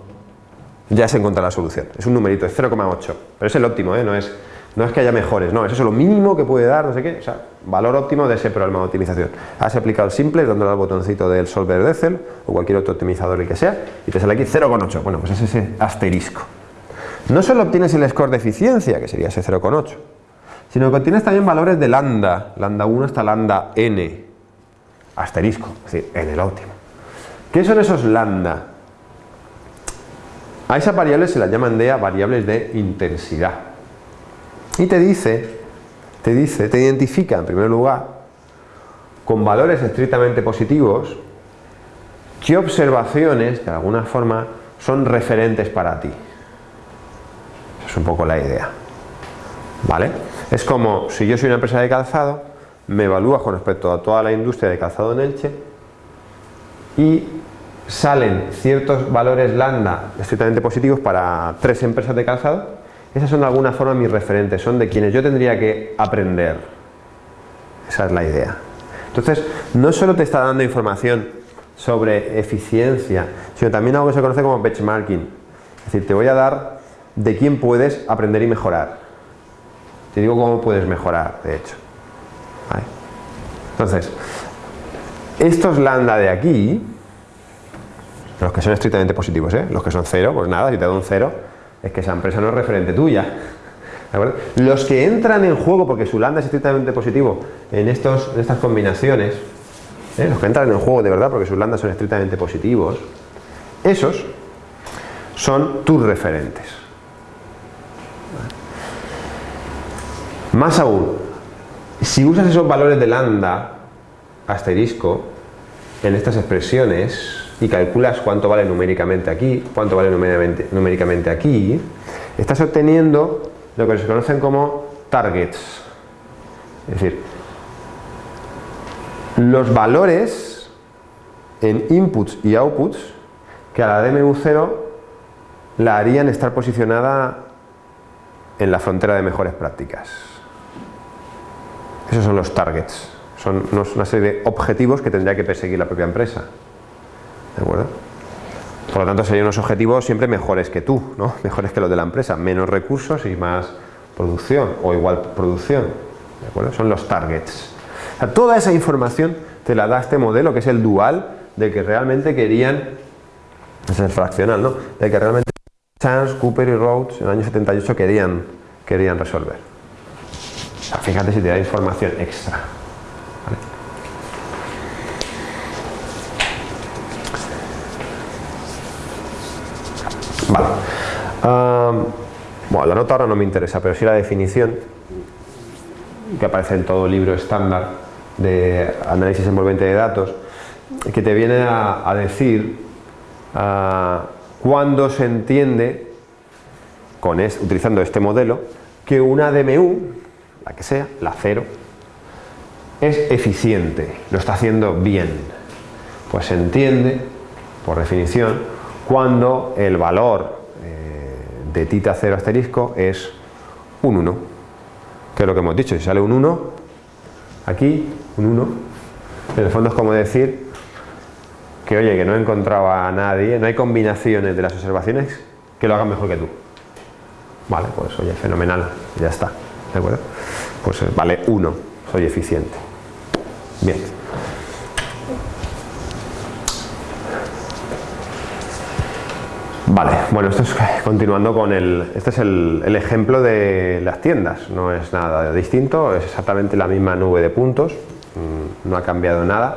ya se encuentra la solución. Es un numerito, es 0,8, pero es el óptimo, ¿eh? no, es, no es que haya mejores, no, es eso lo mínimo que puede dar, no sé qué, o sea, valor óptimo de ese programa de optimización. Has aplicado simple dándole al botoncito del solver de Excel o cualquier otro optimizador el que sea y te sale aquí 0,8, bueno, pues es ese asterisco. No solo obtienes el score de eficiencia, que sería ese 0,8, sino que obtienes también valores de lambda, lambda 1 hasta lambda n, asterisco, es decir, en el óptimo. ¿Qué son esos lambda? A esas variables se las llaman de variables de intensidad. Y te dice, te dice, te identifica en primer lugar con valores estrictamente positivos qué observaciones de alguna forma son referentes para ti. Esa es un poco la idea. ¿Vale? Es como si yo soy una empresa de calzado, me evalúas con respecto a toda la industria de calzado en Elche y salen ciertos valores lambda estrictamente positivos para tres empresas de calzado, esas son de alguna forma mis referentes, son de quienes yo tendría que aprender. Esa es la idea. Entonces, no solo te está dando información sobre eficiencia, sino también algo que se conoce como benchmarking. Es decir, te voy a dar de quién puedes aprender y mejorar. Te digo cómo puedes mejorar, de hecho. Entonces, estos lambda de aquí, los que son estrictamente positivos, ¿eh? los que son cero, pues nada, si te doy un cero, es que esa empresa no es referente tuya. Los que entran en juego porque su lambda es estrictamente positivo en, estos, en estas combinaciones, ¿eh? los que entran en juego de verdad porque sus lambdas son estrictamente positivos, esos son tus referentes. Más aún, si usas esos valores de lambda asterisco en estas expresiones, y calculas cuánto vale numéricamente aquí, cuánto vale numéricamente, aquí, estás obteniendo lo que se conocen como targets. Es decir, los valores en inputs y outputs que a la DMU0 la harían estar posicionada en la frontera de mejores prácticas. Esos son los targets, son una serie de objetivos que tendría que perseguir la propia empresa. ¿De acuerdo? Por lo tanto, serían unos objetivos siempre mejores que tú, ¿no? mejores que los de la empresa, menos recursos y más producción o igual producción. ¿De acuerdo? Son los targets. toda esa información te la da este modelo que es el dual de que realmente querían, es el fraccional, ¿no? De que realmente Chance, Cooper y Rhodes en el año 78 querían, querían resolver. Fíjate si te da información extra. Vale. bueno, la nota ahora no me interesa, pero sí la definición que aparece en todo libro estándar de análisis envolvente de datos, que te viene a, decir cuándo se entiende, con utilizando este modelo, que una DMU, la que sea, la cero, es eficiente, lo está haciendo bien. Pues se entiende, por definición, cuando el valor eh, de tita 0 asterisco es un 1 que es lo que hemos dicho, si sale un 1 aquí, un 1 en el fondo es como decir que oye, que no he encontrado a nadie no hay combinaciones de las observaciones que lo hagan mejor que tú. Vale, pues oye, fenomenal, ya está ¿de acuerdo? pues eh, vale 1, soy eficiente bien Vale, bueno, esto es continuando con el, este es el, ejemplo de las tiendas, no es nada distinto, es exactamente la misma nube de puntos, mm, no ha cambiado nada.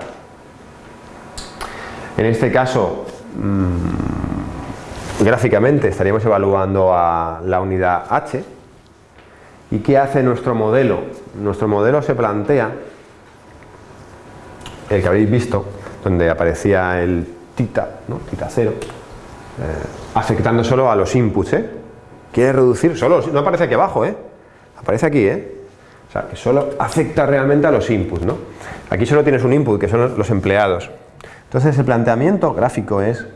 En este caso, mm, gráficamente estaríamos evaluando a la unidad H y ¿qué hace nuestro modelo? Nuestro modelo se plantea, el que habéis visto, donde aparecía el tita, ¿no? tita 0, eh, afectando solo a los inputs, ¿eh? Quiere reducir solo, no aparece aquí abajo, ¿eh? Aparece aquí, ¿eh? O sea, que solo afecta realmente a los inputs, ¿no? Aquí solo tienes un input, que son los empleados. Entonces el planteamiento gráfico es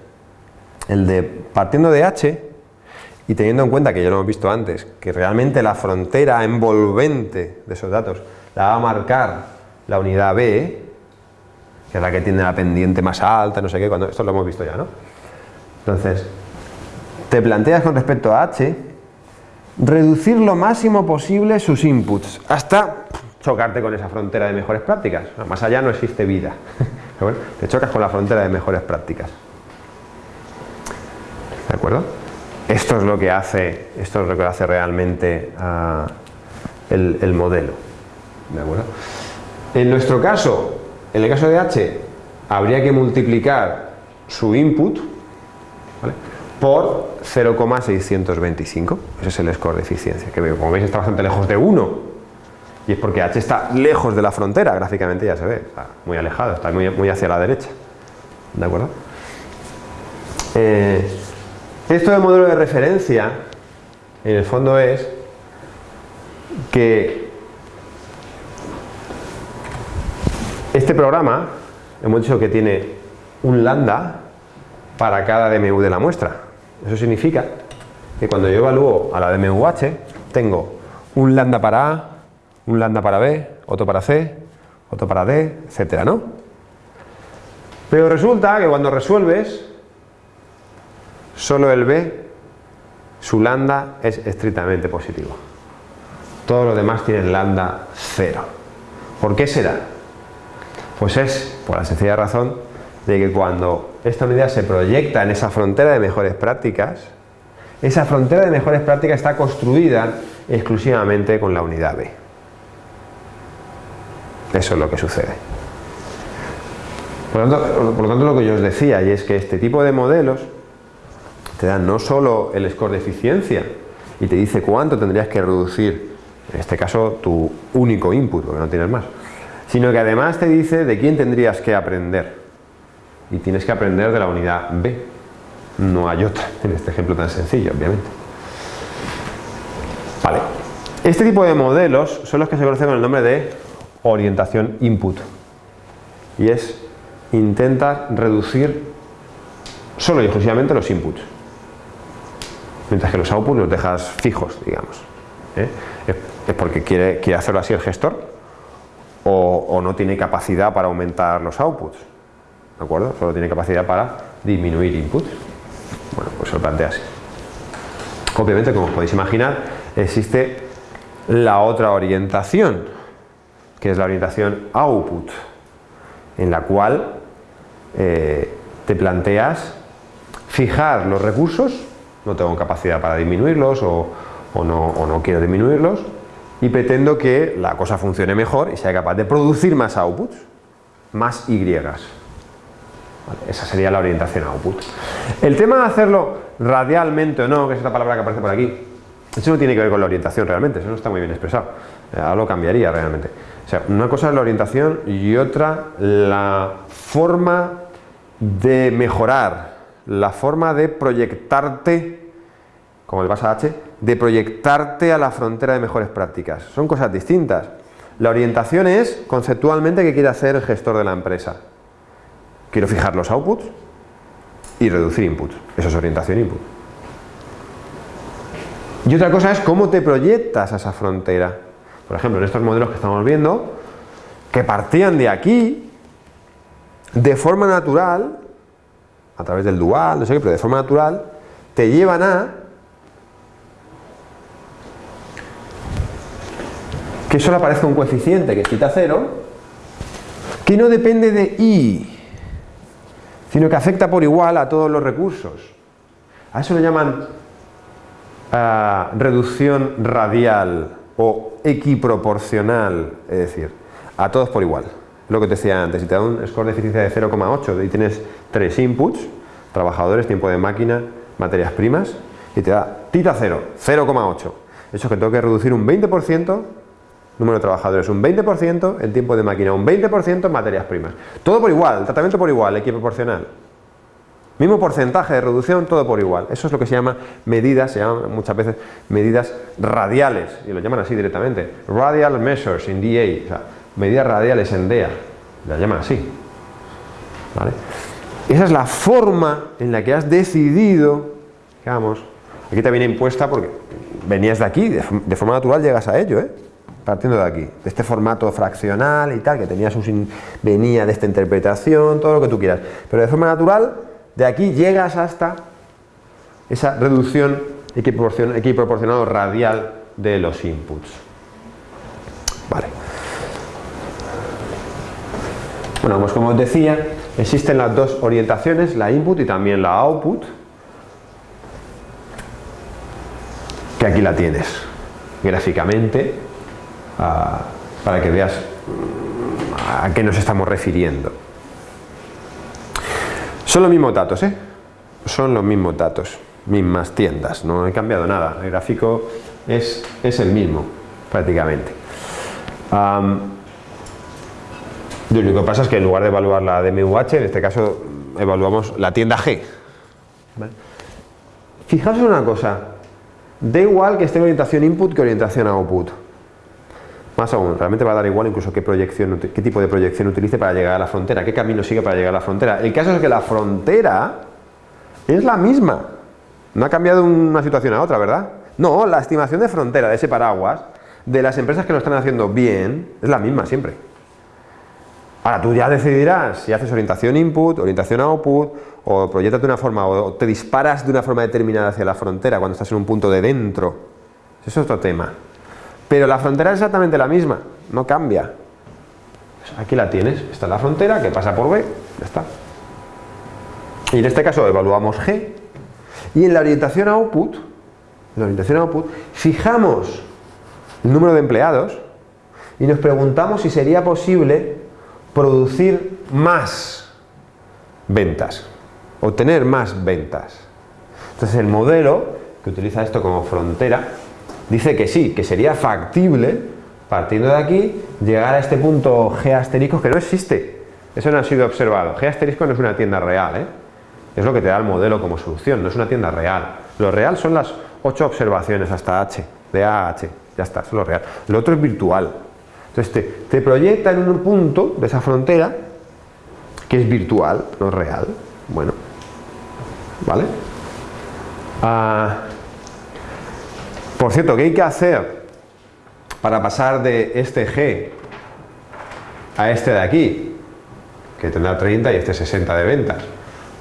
el de partiendo de H y teniendo en cuenta que ya lo hemos visto antes, que realmente la frontera envolvente de esos datos la va a marcar la unidad B, que es la que tiene la pendiente más alta, no sé qué, cuando, esto lo hemos visto ya, ¿no? Entonces, te planteas con respecto a H reducir lo máximo posible sus inputs hasta chocarte con esa frontera de mejores prácticas. Más allá no existe vida. te chocas con la frontera de mejores prácticas. ¿De acuerdo? Esto es lo que hace, esto es lo que hace realmente ah, el, el, modelo. ¿De acuerdo? En nuestro caso, en el caso de H, habría que multiplicar su input por 0,625. Ese es el score de eficiencia, que como veis está bastante lejos de 1. Y es porque H está lejos de la frontera, gráficamente ya se ve, está muy alejado, está muy, muy hacia la derecha. ¿De acuerdo? Eh, esto del modelo de referencia, en el fondo es que este programa, hemos dicho que tiene un lambda para cada DMU de la muestra. Eso significa que cuando yo evalúo a la DMUH, tengo un lambda para A, un lambda para B, otro para C, otro para D, etcétera, ¿no? Pero resulta que cuando resuelves, Solo el B, su lambda es estrictamente positivo. Todos los demás tienen lambda cero. ¿Por qué será? Pues es por la sencilla razón de que cuando esta unidad se proyecta en esa frontera de mejores prácticas, esa frontera de mejores prácticas está construida exclusivamente con la unidad B. Eso es lo que sucede. Por lo, tanto, por lo tanto, lo que yo os decía, y es que este tipo de modelos te dan no solo el score de eficiencia y te dice cuánto tendrías que reducir, en este caso tu único input, porque no tienes más, sino que además te dice de quién tendrías que aprender. Y tienes que aprender de la unidad B, no hay otra, en este ejemplo tan sencillo, obviamente. Vale, este tipo de modelos son los que se conocen con el nombre de orientación input. Y es intentar reducir solo y exclusivamente los inputs mientras que los outputs los dejas fijos, digamos. ¿eh? Es porque quiere, quiere, hacerlo así el gestor o, no tiene capacidad para aumentar los outputs, ¿de acuerdo? Solo tiene capacidad para disminuir inputs. Bueno, pues se lo plantea así. Obviamente, como os podéis imaginar, existe la otra orientación, que es la orientación output, en la cual eh, te planteas fijar los recursos no tengo capacidad para disminuirlos o, no, quiero disminuirlos y pretendo que la cosa funcione mejor y sea capaz de producir más outputs, más Y. esa sería la orientación output. El tema de hacerlo radialmente o no, que es esta palabra que aparece por aquí, eso no tiene que ver con la orientación realmente, eso no está muy bien expresado. Eh, ahora lo cambiaría realmente. O sea, una cosa es la orientación y otra la forma de mejorar la forma de proyectarte, como le pasa a H, de proyectarte a la frontera de mejores prácticas. Son cosas distintas. La orientación es, conceptualmente, qué quiere hacer el gestor de la empresa. Quiero fijar los outputs y reducir inputs. Eso es orientación input. Y otra cosa es cómo te proyectas a esa frontera. Por ejemplo, en estos modelos que estamos viendo, que partían de aquí, de forma natural, a través del dual, no sé qué, pero de forma natural, te llevan a que solo aparezca un coeficiente que es cero, que no depende de i, sino que afecta por igual a todos los recursos. A eso le llaman ah, reducción radial o equiproporcional, es decir, a todos por igual lo que te decía antes, si te da un score de eficiencia de 0,8 y tienes tres inputs, trabajadores, tiempo de máquina, materias primas, y te da tita 0, 0,8. Eso es que tengo que reducir un 20%, número de trabajadores un 20%, el tiempo de máquina un 20%, materias primas. Todo por igual, tratamiento por igual, equiproporcional. Mismo porcentaje de reducción, todo por igual. Eso es lo que se llama medidas, se llaman muchas veces medidas radiales, y lo llaman así directamente. Radial measures in DA, o sea, medidas radiales en DEA, la llaman así. Esa es la forma en la que has decidido, digamos, aquí te viene impuesta porque venías de aquí, de, forma natural llegas a ello, ¿eh? partiendo de aquí, de este formato fraccional y tal, que tenía sus venía de esta interpretación, todo lo que tú quieras, pero de forma natural, de aquí llegas hasta esa reducción equiproporcionado radial de los inputs. Vale. Bueno, pues como os decía, existen las dos orientaciones, la input y también la output, que aquí la tienes gráficamente ah, para que veas mm, a qué nos estamos refiriendo. Son los mismos datos, ¿eh? Son los mismos datos, mismas tiendas, no he cambiado nada, el gráfico es, es el mismo prácticamente. Lo único que pasa es que en lugar de evaluar la DMUH, en este caso evaluamos la tienda G. Fijaos en una cosa, da igual que esté en orientación input que orientación output. Más aún, realmente va a dar igual incluso qué, proyección, qué tipo de proyección utilice para llegar a la frontera, qué camino sigue para llegar a la frontera. El caso es que la frontera es la misma. No ha cambiado una situación a otra, ¿verdad? No, la estimación de frontera de ese paraguas de las empresas que lo están haciendo bien es la misma siempre. Ahora tú ya decidirás si haces orientación input, orientación output, o proyectas de una forma, o te disparas de una forma determinada hacia la frontera cuando estás en un punto de dentro. Eso es otro tema. Pero la frontera es exactamente la misma, no cambia. Aquí la tienes, esta es la frontera que pasa por B, ya está. Y en este caso evaluamos G. Y en la orientación output, en la orientación output, fijamos el número de empleados y nos preguntamos si sería posible producir más ventas, obtener más ventas. Entonces el modelo, que utiliza esto como frontera, dice que sí, que sería factible, partiendo de aquí, llegar a este punto G asterisco que no existe. Eso no ha sido observado. G asterisco no es una tienda real, ¿eh? es lo que te da el modelo como solución, no es una tienda real. Lo real son las 8 observaciones hasta H, de A a H, ya está, es lo real. Lo otro es virtual. Entonces te, proyecta en un punto de esa frontera que es virtual, no real. Bueno, ¿vale? Ah, por cierto, ¿qué hay que hacer para pasar de este G a este de aquí? Que tendrá 30 y este 60 de ventas.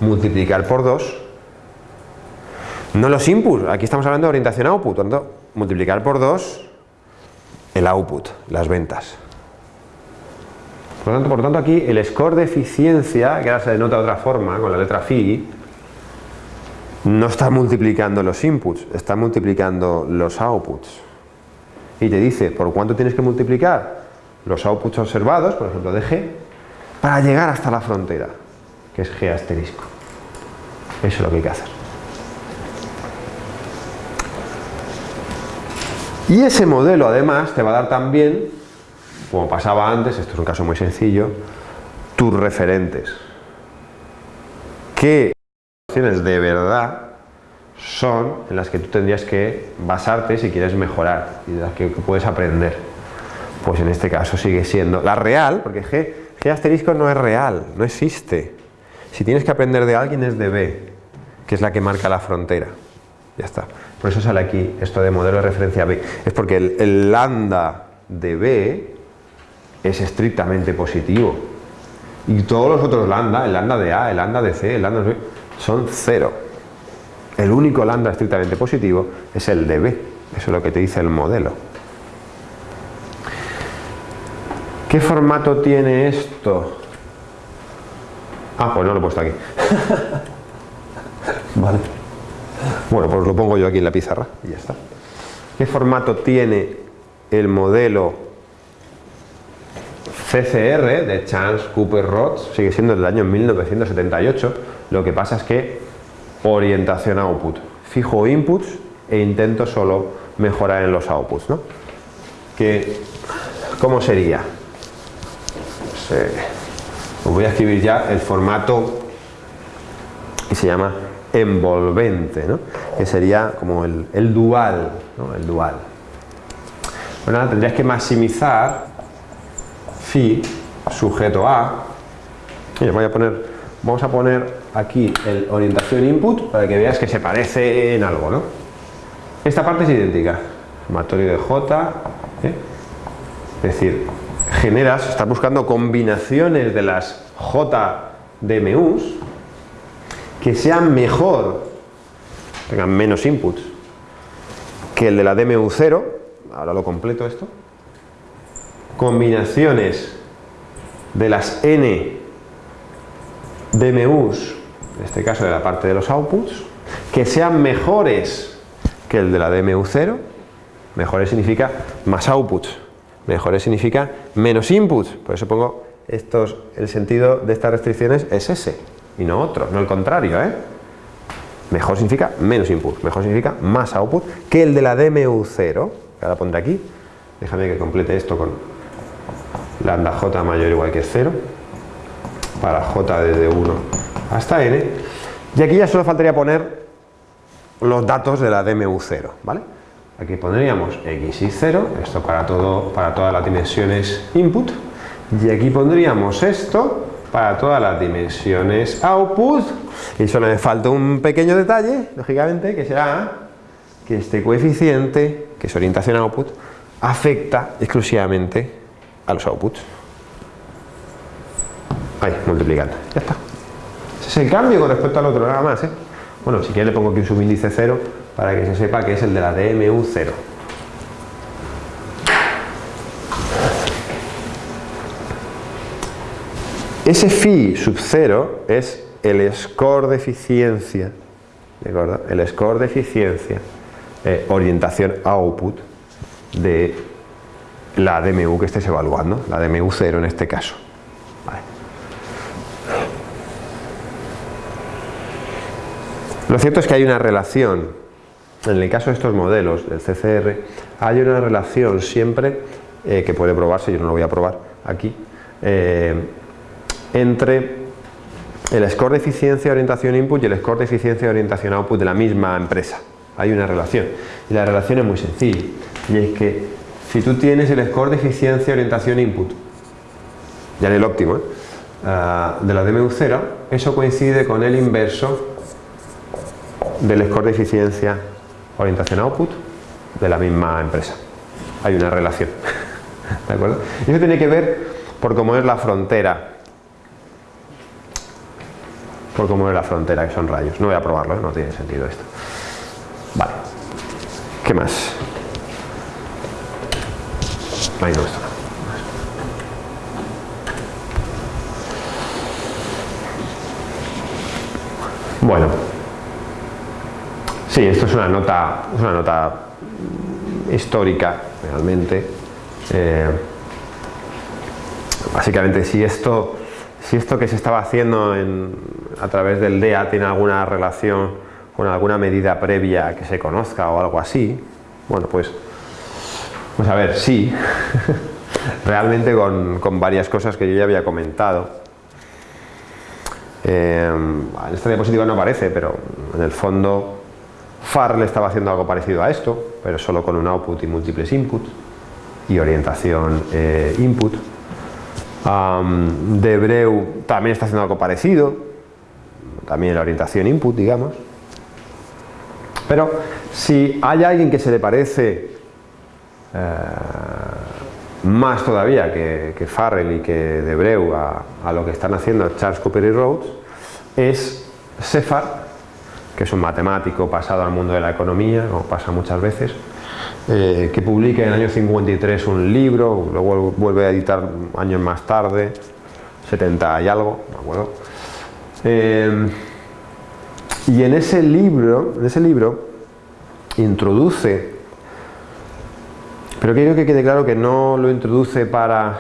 Multiplicar por 2. No los inputs, aquí estamos hablando de orientación output, multiplicar por 2 el output, las ventas. Por lo, tanto, por tanto, aquí el score de eficiencia, que ahora se denota de otra forma, con la letra phi, no está multiplicando los inputs, está multiplicando los outputs. Y te dice, ¿por cuánto tienes que multiplicar? Los outputs observados, por ejemplo de G, para llegar hasta la frontera, que es G asterisco. Eso es lo que hay que hacer. Y ese modelo además te va a dar también, como pasaba antes, esto es un caso muy sencillo, tus referentes. ¿Qué opciones de verdad son en las que tú tendrías que basarte si quieres mejorar y de las que puedes aprender? Pues en este caso sigue siendo la real, porque G, G asterisco no es real, no existe. Si tienes que aprender de alguien es de B, que es la que marca la frontera. Ya está. Por eso sale aquí esto de modelo de referencia B. Es porque el, lambda de B es estrictamente positivo. Y todos los otros lambda, el lambda de A, el lambda de C, el lambda de B, son cero. El único lambda estrictamente positivo es el de B. Eso es lo que te dice el modelo. ¿Qué formato tiene esto? Ah, pues no lo he puesto aquí. vale. Bueno, pues lo pongo yo aquí en la pizarra y ya está. ¿Qué formato tiene el modelo CCR de Chance Cooper Rods? Sigue siendo del año 1978. Lo que pasa es que orientación output. Fijo inputs e intento solo mejorar en los outputs. ¿no? ¿Cómo sería? Pues, os voy a escribir ya el formato que se llama envolvente, ¿no? que sería como el, dual, el dual. Bueno, tendrías que maximizar phi sujeto a, voy a poner, vamos a poner aquí el orientación input para que veas que se parece en algo, ¿no? Esta parte es idéntica, sumatorio de J, ¿eh? es decir, generas, estás buscando combinaciones de las J de MUs que sean mejor tengan menos inputs que el de la DMU0, ahora lo completo esto, combinaciones de las n DMUs, en este caso de la parte de los outputs, que sean mejores que el de la DMU0, mejores significa más outputs, mejores significa menos inputs, por eso pongo estos, el sentido de estas restricciones es ese y no otro, no el contrario, ¿eh? Mejor significa menos input, mejor significa más output que el de la DMU0, que ahora pondré aquí, déjame que complete esto con lambda j mayor o igual que 0, para j desde 1 hasta n, y aquí ya solo faltaría poner los datos de la DMU0, ¿vale? Aquí pondríamos x y 0, esto para, todo, para todas las dimensiones input, y aquí pondríamos esto para todas las dimensiones output y solo me falta un pequeño detalle, lógicamente, que será que este coeficiente, que es orientación output, afecta exclusivamente a los outputs. Ahí, multiplicando, ya está. Ese es el cambio con respecto al otro, nada más. ¿eh? Bueno, si quieres le pongo aquí un subíndice 0 para que se sepa que es el de la DMU0. Ese phi sub 0 es el score de eficiencia, ¿de acuerdo? El score de eficiencia, eh, orientación output de la DMU que estés evaluando, la DMU 0 en este caso. Lo cierto es que hay una relación, en el caso de estos modelos del CCR, hay una relación siempre eh, que puede probarse, yo no lo voy a probar aquí, eh, entre el score de eficiencia orientación input y el score de eficiencia orientación output de la misma empresa. Hay una relación. Y la relación es muy sencilla. Y es que si tú tienes el score de eficiencia orientación input, ya en el óptimo, ¿eh? ah, de la DMU0, eso coincide con el inverso del score de eficiencia orientación output de la misma empresa. Hay una relación. ¿De acuerdo? Y eso tiene que ver por cómo es la frontera por cómo es la frontera, que son rayos. No voy a probarlo, ¿eh? no tiene sentido esto. Vale. ¿Qué más? Ahí no está. Bueno. Sí, esto es una nota, una nota histórica, realmente. Eh, básicamente, si esto si esto que se estaba haciendo a través del DEA tiene alguna relación con alguna medida previa que se conozca o algo así, bueno, pues, pues a ver, sí, realmente con, varias cosas que yo ya había comentado. Eh, en esta diapositiva no aparece, pero en el fondo FAR estaba haciendo algo parecido a esto, pero solo con un output y múltiples inputs y orientación eh, input. Debreu también está haciendo algo parecido, también la orientación input, digamos. Pero si hay alguien que se le parece eh, más todavía que, que, Farrell y que Debreu a, a, lo que están haciendo Charles Cooper y Rhodes, es Sefar, que es un matemático pasado al mundo de la economía, como pasa muchas veces, eh, que publica en el año 53 un libro, luego vuelve a editar años más tarde, 70 y algo, me acuerdo. Eh, y en ese libro, en ese libro introduce, pero quiero que quede claro que no lo introduce para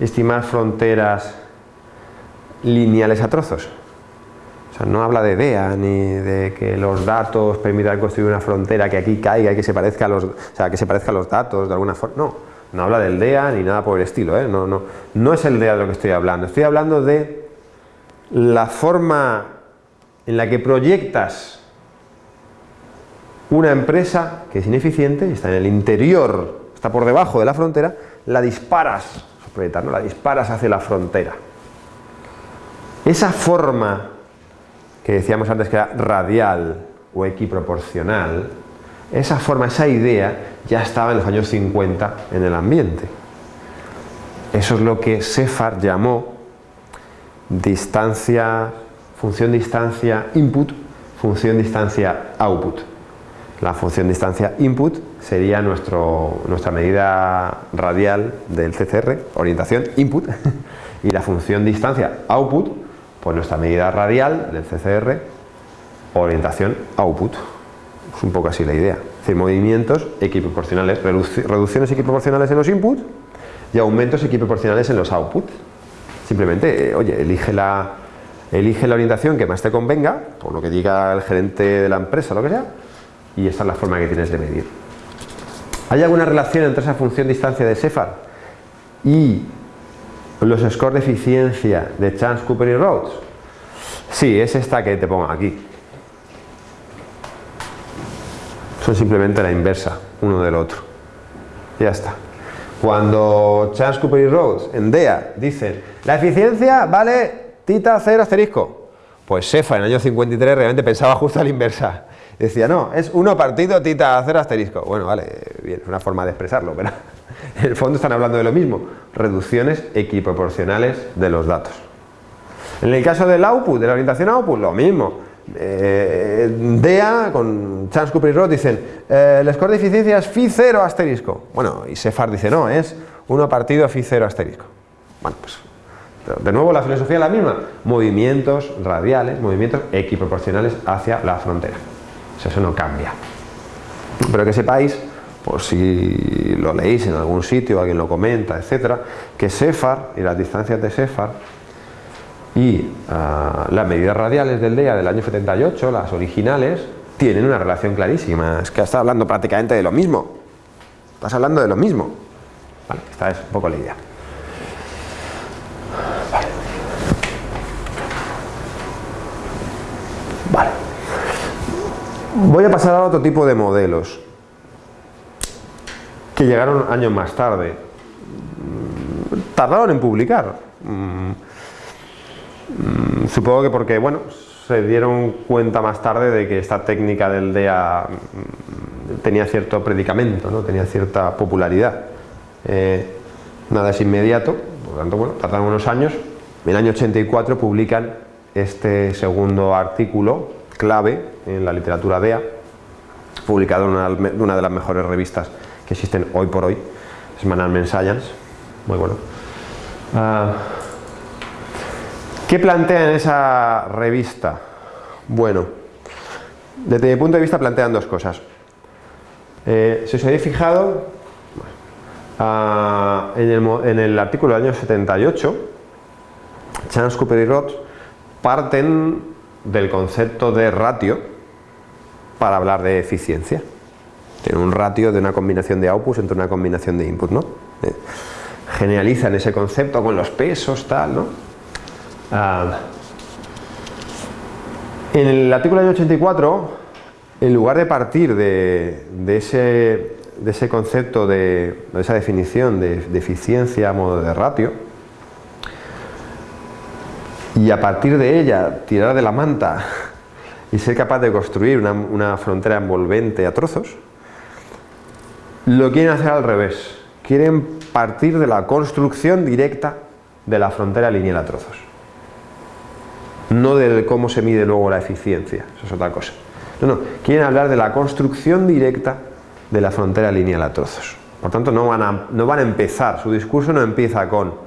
estimar fronteras lineales a trozos, no habla de DEA ni de que los datos permitan construir una frontera que aquí caiga y que se parezca a los, o sea, que se parezca a los datos de alguna forma. No, no habla del DEA ni nada por el estilo. ¿eh? No, no, no es el DEA de lo que estoy hablando. Estoy hablando de la forma en la que proyectas una empresa que es ineficiente, está en el interior, está por debajo de la frontera, la disparas, proyectar, ¿no? la disparas hacia la frontera. Esa forma que decíamos antes que era radial o equiproporcional, esa forma, esa idea ya estaba en los años 50 en el ambiente. Eso es lo que Sefar llamó distancia, función distancia input, función distancia output. La función distancia input sería nuestro, nuestra medida radial del CCR, orientación input, y la función distancia output, pues nuestra medida radial del CCR, orientación output. Es un poco así la idea. Es movimientos equiproporcionales, reducciones equiproporcionales en los inputs y aumentos equiproporcionales en los outputs. Simplemente, eh, oye, elige la, elige la orientación que más te convenga, por lo que diga el gerente de la empresa, lo que sea, y esta es la forma que tienes de medir. ¿Hay alguna relación entre esa función distancia de Sefar y los scores de eficiencia de Chance, Cooper y Rhodes? Sí, es esta que te pongo aquí. Son simplemente la inversa, uno del otro. Ya está. Cuando Chance, Cooper y Rhodes en DEA dicen la eficiencia vale tita 0 asterisco, pues Sefa en el año 53 realmente pensaba justo a la inversa. Decía, no, es 1 partido tita 0 asterisco. Bueno, vale, bien, es una forma de expresarlo, pero en el fondo están hablando de lo mismo, reducciones equiproporcionales de los datos. En el caso del output, de la orientación output, lo mismo. Eh, DEA con Chance Cooper y Roth dicen eh, el score de eficiencia es phi 0 asterisco. Bueno, y Sefar dice no, es 1 partido phi 0 asterisco. Bueno, pues de nuevo la filosofía es la misma, movimientos radiales, movimientos equiproporcionales hacia la frontera. eso no cambia. Pero que sepáis, por si lo leéis en algún sitio, alguien lo comenta, etcétera, que Sefar y las distancias de Sefar y ah, las medidas radiales del DEA del año 78, las originales, tienen una relación clarísima. Es que estás hablando prácticamente de lo mismo. Estás hablando de lo mismo. Vale, esta es un poco la idea. Voy a pasar a otro tipo de modelos que llegaron años más tarde. Tardaron en publicar. Mm, mm, supongo que porque, bueno, se dieron cuenta más tarde de que esta técnica del DEA mm, tenía cierto predicamento, ¿no? tenía cierta popularidad. Eh, nada es inmediato, por lo tanto, bueno, tardaron unos años. En el año 84 publican este segundo artículo clave en la literatura DEA, publicado en una, de las mejores revistas que existen hoy por hoy, Semanal Science, muy bueno. Ah, ¿Qué plantea en esa revista? Bueno, desde mi punto de vista plantean dos cosas. Eh, si os habéis fijado, ah, en, el, artículo del año 78, Chance, Cooper y Roth parten del concepto de ratio para hablar de eficiencia. Tiene un ratio de una combinación de outputs entre una combinación de input, ¿no? Eh, generalizan ese concepto con los pesos, tal, ¿no? Ah, en el artículo año 84, en lugar de partir de, ese, de ese, concepto, de, esa definición de, de eficiencia a modo de ratio, y a partir de ella tirar de la manta y ser capaz de construir una, frontera envolvente a trozos, lo quieren hacer al revés. Quieren partir de la construcción directa de la frontera lineal a trozos. No de cómo se mide luego la eficiencia, eso es otra cosa. No, no, quieren hablar de la construcción directa de la frontera lineal a trozos. Por tanto, no van a, no van a empezar, su discurso no empieza con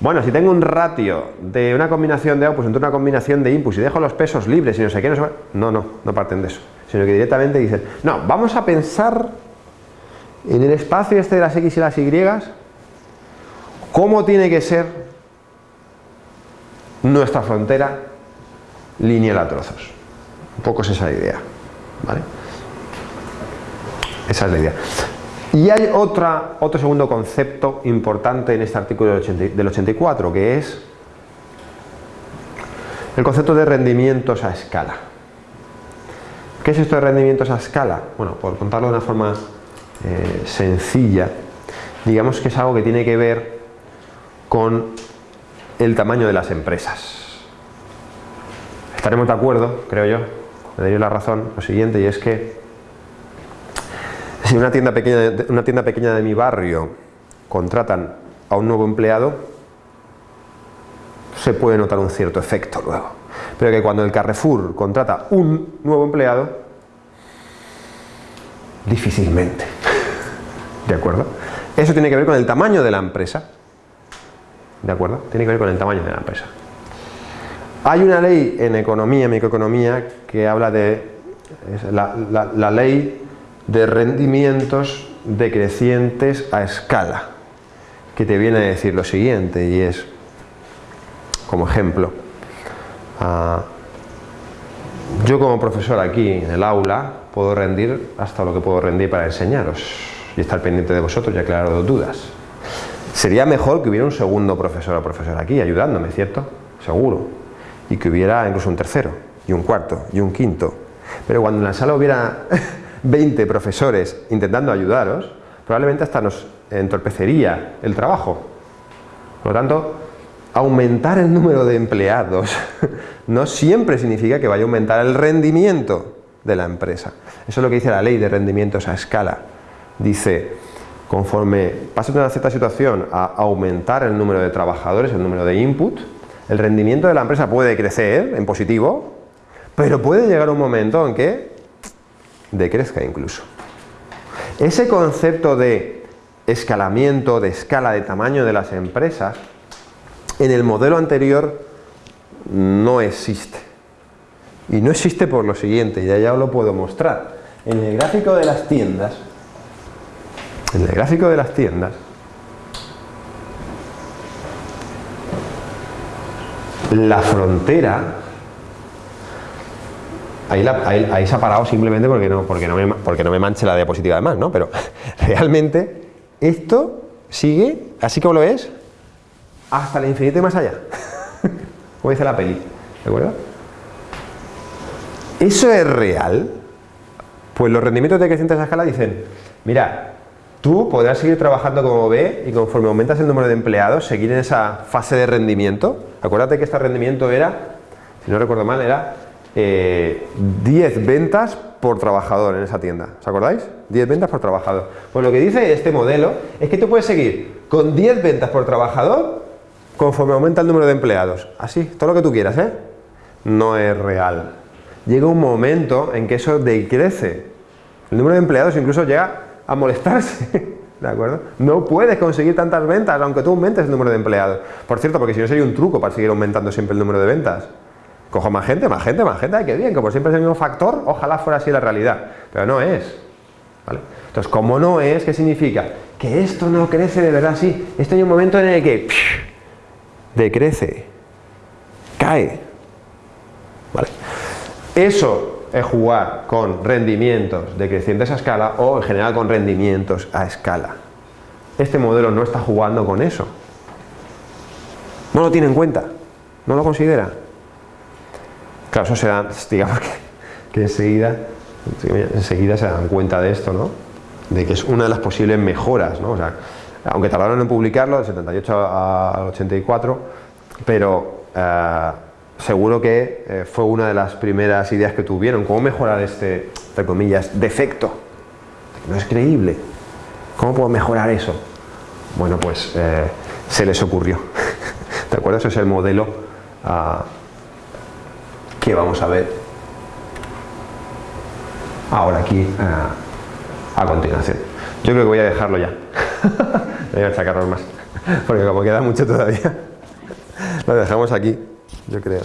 bueno, si tengo un ratio de una combinación de outputs entre una combinación de inputs y dejo los pesos libres y no sé qué, no, no, no, no parten de eso, sino que directamente dicen, no, vamos a pensar en el espacio este de las x y las y, cómo tiene que ser nuestra frontera lineal a trozos. Un poco es esa idea, ¿vale? Esa es la idea. Y hay otra, otro segundo concepto importante en este artículo del, 84, que es el concepto de rendimientos a escala. ¿Qué es esto de rendimientos a escala? Bueno, por contarlo de una forma eh, sencilla, digamos que es algo que tiene que ver con el tamaño de las empresas. Estaremos de acuerdo, creo yo, me daría la razón, lo siguiente, y es que si una tienda pequeña, una tienda pequeña de mi barrio contratan a un nuevo empleado, se puede notar un cierto efecto luego. pero que cuando el Carrefour contrata un nuevo empleado, difícilmente. ¿De acuerdo? Eso tiene que ver con el tamaño de la empresa. ¿De acuerdo? Tiene que ver con el tamaño de la empresa. Hay una ley en economía, microeconomía, que habla de la, la ley de rendimientos decrecientes a escala, que te viene a decir lo siguiente, y es, como ejemplo, ah, yo como profesor aquí en el aula puedo rendir hasta lo que puedo rendir para enseñaros y estar pendiente de vosotros y aclarar dudas. Sería mejor que hubiera un segundo profesor o profesor aquí ayudándome, ¿cierto? Seguro. Y que hubiera incluso un tercero, y un cuarto, y un quinto. Pero cuando en la sala hubiera 20 profesores intentando ayudaros, probablemente hasta nos entorpecería el trabajo. Por lo tanto, aumentar el número de empleados no siempre significa que vaya a aumentar el rendimiento de la empresa. Eso es lo que dice la ley de rendimientos a escala. Dice, conforme pase una cierta situación a aumentar el número de trabajadores, el número de input, el rendimiento de la empresa puede crecer en positivo, pero puede llegar un momento en que decrezca incluso. Ese concepto de escalamiento, de escala de tamaño de las empresas, en el modelo anterior no existe. Y no existe por lo siguiente, ya ya os lo puedo mostrar. En el gráfico de las tiendas, en el gráfico de las tiendas, la frontera Ahí, se ha parado simplemente porque no, porque, no me, porque no me manche la diapositiva además, ¿no? Pero realmente esto sigue, así como lo es, hasta el infinito y más allá. como dice la peli, ¿de acuerdo? ¿Eso es real? Pues los rendimientos de creciente esa escala dicen, mira, tú podrás seguir trabajando como B y conforme aumentas el número de empleados, seguir en esa fase de rendimiento. Acuérdate que este rendimiento era, si no recuerdo mal, era 10 eh, ventas por trabajador en esa tienda. ¿Os acordáis? 10 ventas por trabajador. Pues lo que dice este modelo es que tú puedes seguir con 10 ventas por trabajador conforme aumenta el número de empleados. Así, todo lo que tú quieras, ¿eh? No es real. Llega un momento en que eso decrece. El número de empleados incluso llega a molestarse. ¿De acuerdo? No puedes conseguir tantas ventas aunque tú aumentes el número de empleados. Por cierto, porque si no sería un truco para seguir aumentando siempre el número de ventas. Cojo más gente, más gente, más gente, ay, qué bien, como siempre es el mismo factor, ojalá fuera así la realidad, pero no es. Entonces, como no es, ¿qué significa? Que esto no crece de verdad así. Esto hay un momento en el que decrece, cae. ¿Vale? Eso es jugar con rendimientos decrecientes a escala o en general con rendimientos a escala. Este modelo no está jugando con eso. No lo tiene en cuenta, no lo considera. Claro, eso se da, digamos que, enseguida, enseguida se dan cuenta de esto, ¿no? De que es una de las posibles mejoras, ¿no? O sea, aunque tardaron en publicarlo, del 78 al 84, pero eh, seguro que eh, fue una de las primeras ideas que tuvieron. ¿Cómo mejorar este, entre comillas, defecto? No es creíble. ¿Cómo puedo mejorar eso? Bueno, pues eh, se les ocurrió. ¿De acuerdo? Ese es el modelo ah, que vamos a ver ahora aquí a, continuación. Yo creo que voy a dejarlo ya. voy a achacarlos más, porque como queda mucho todavía, lo dejamos aquí, yo creo.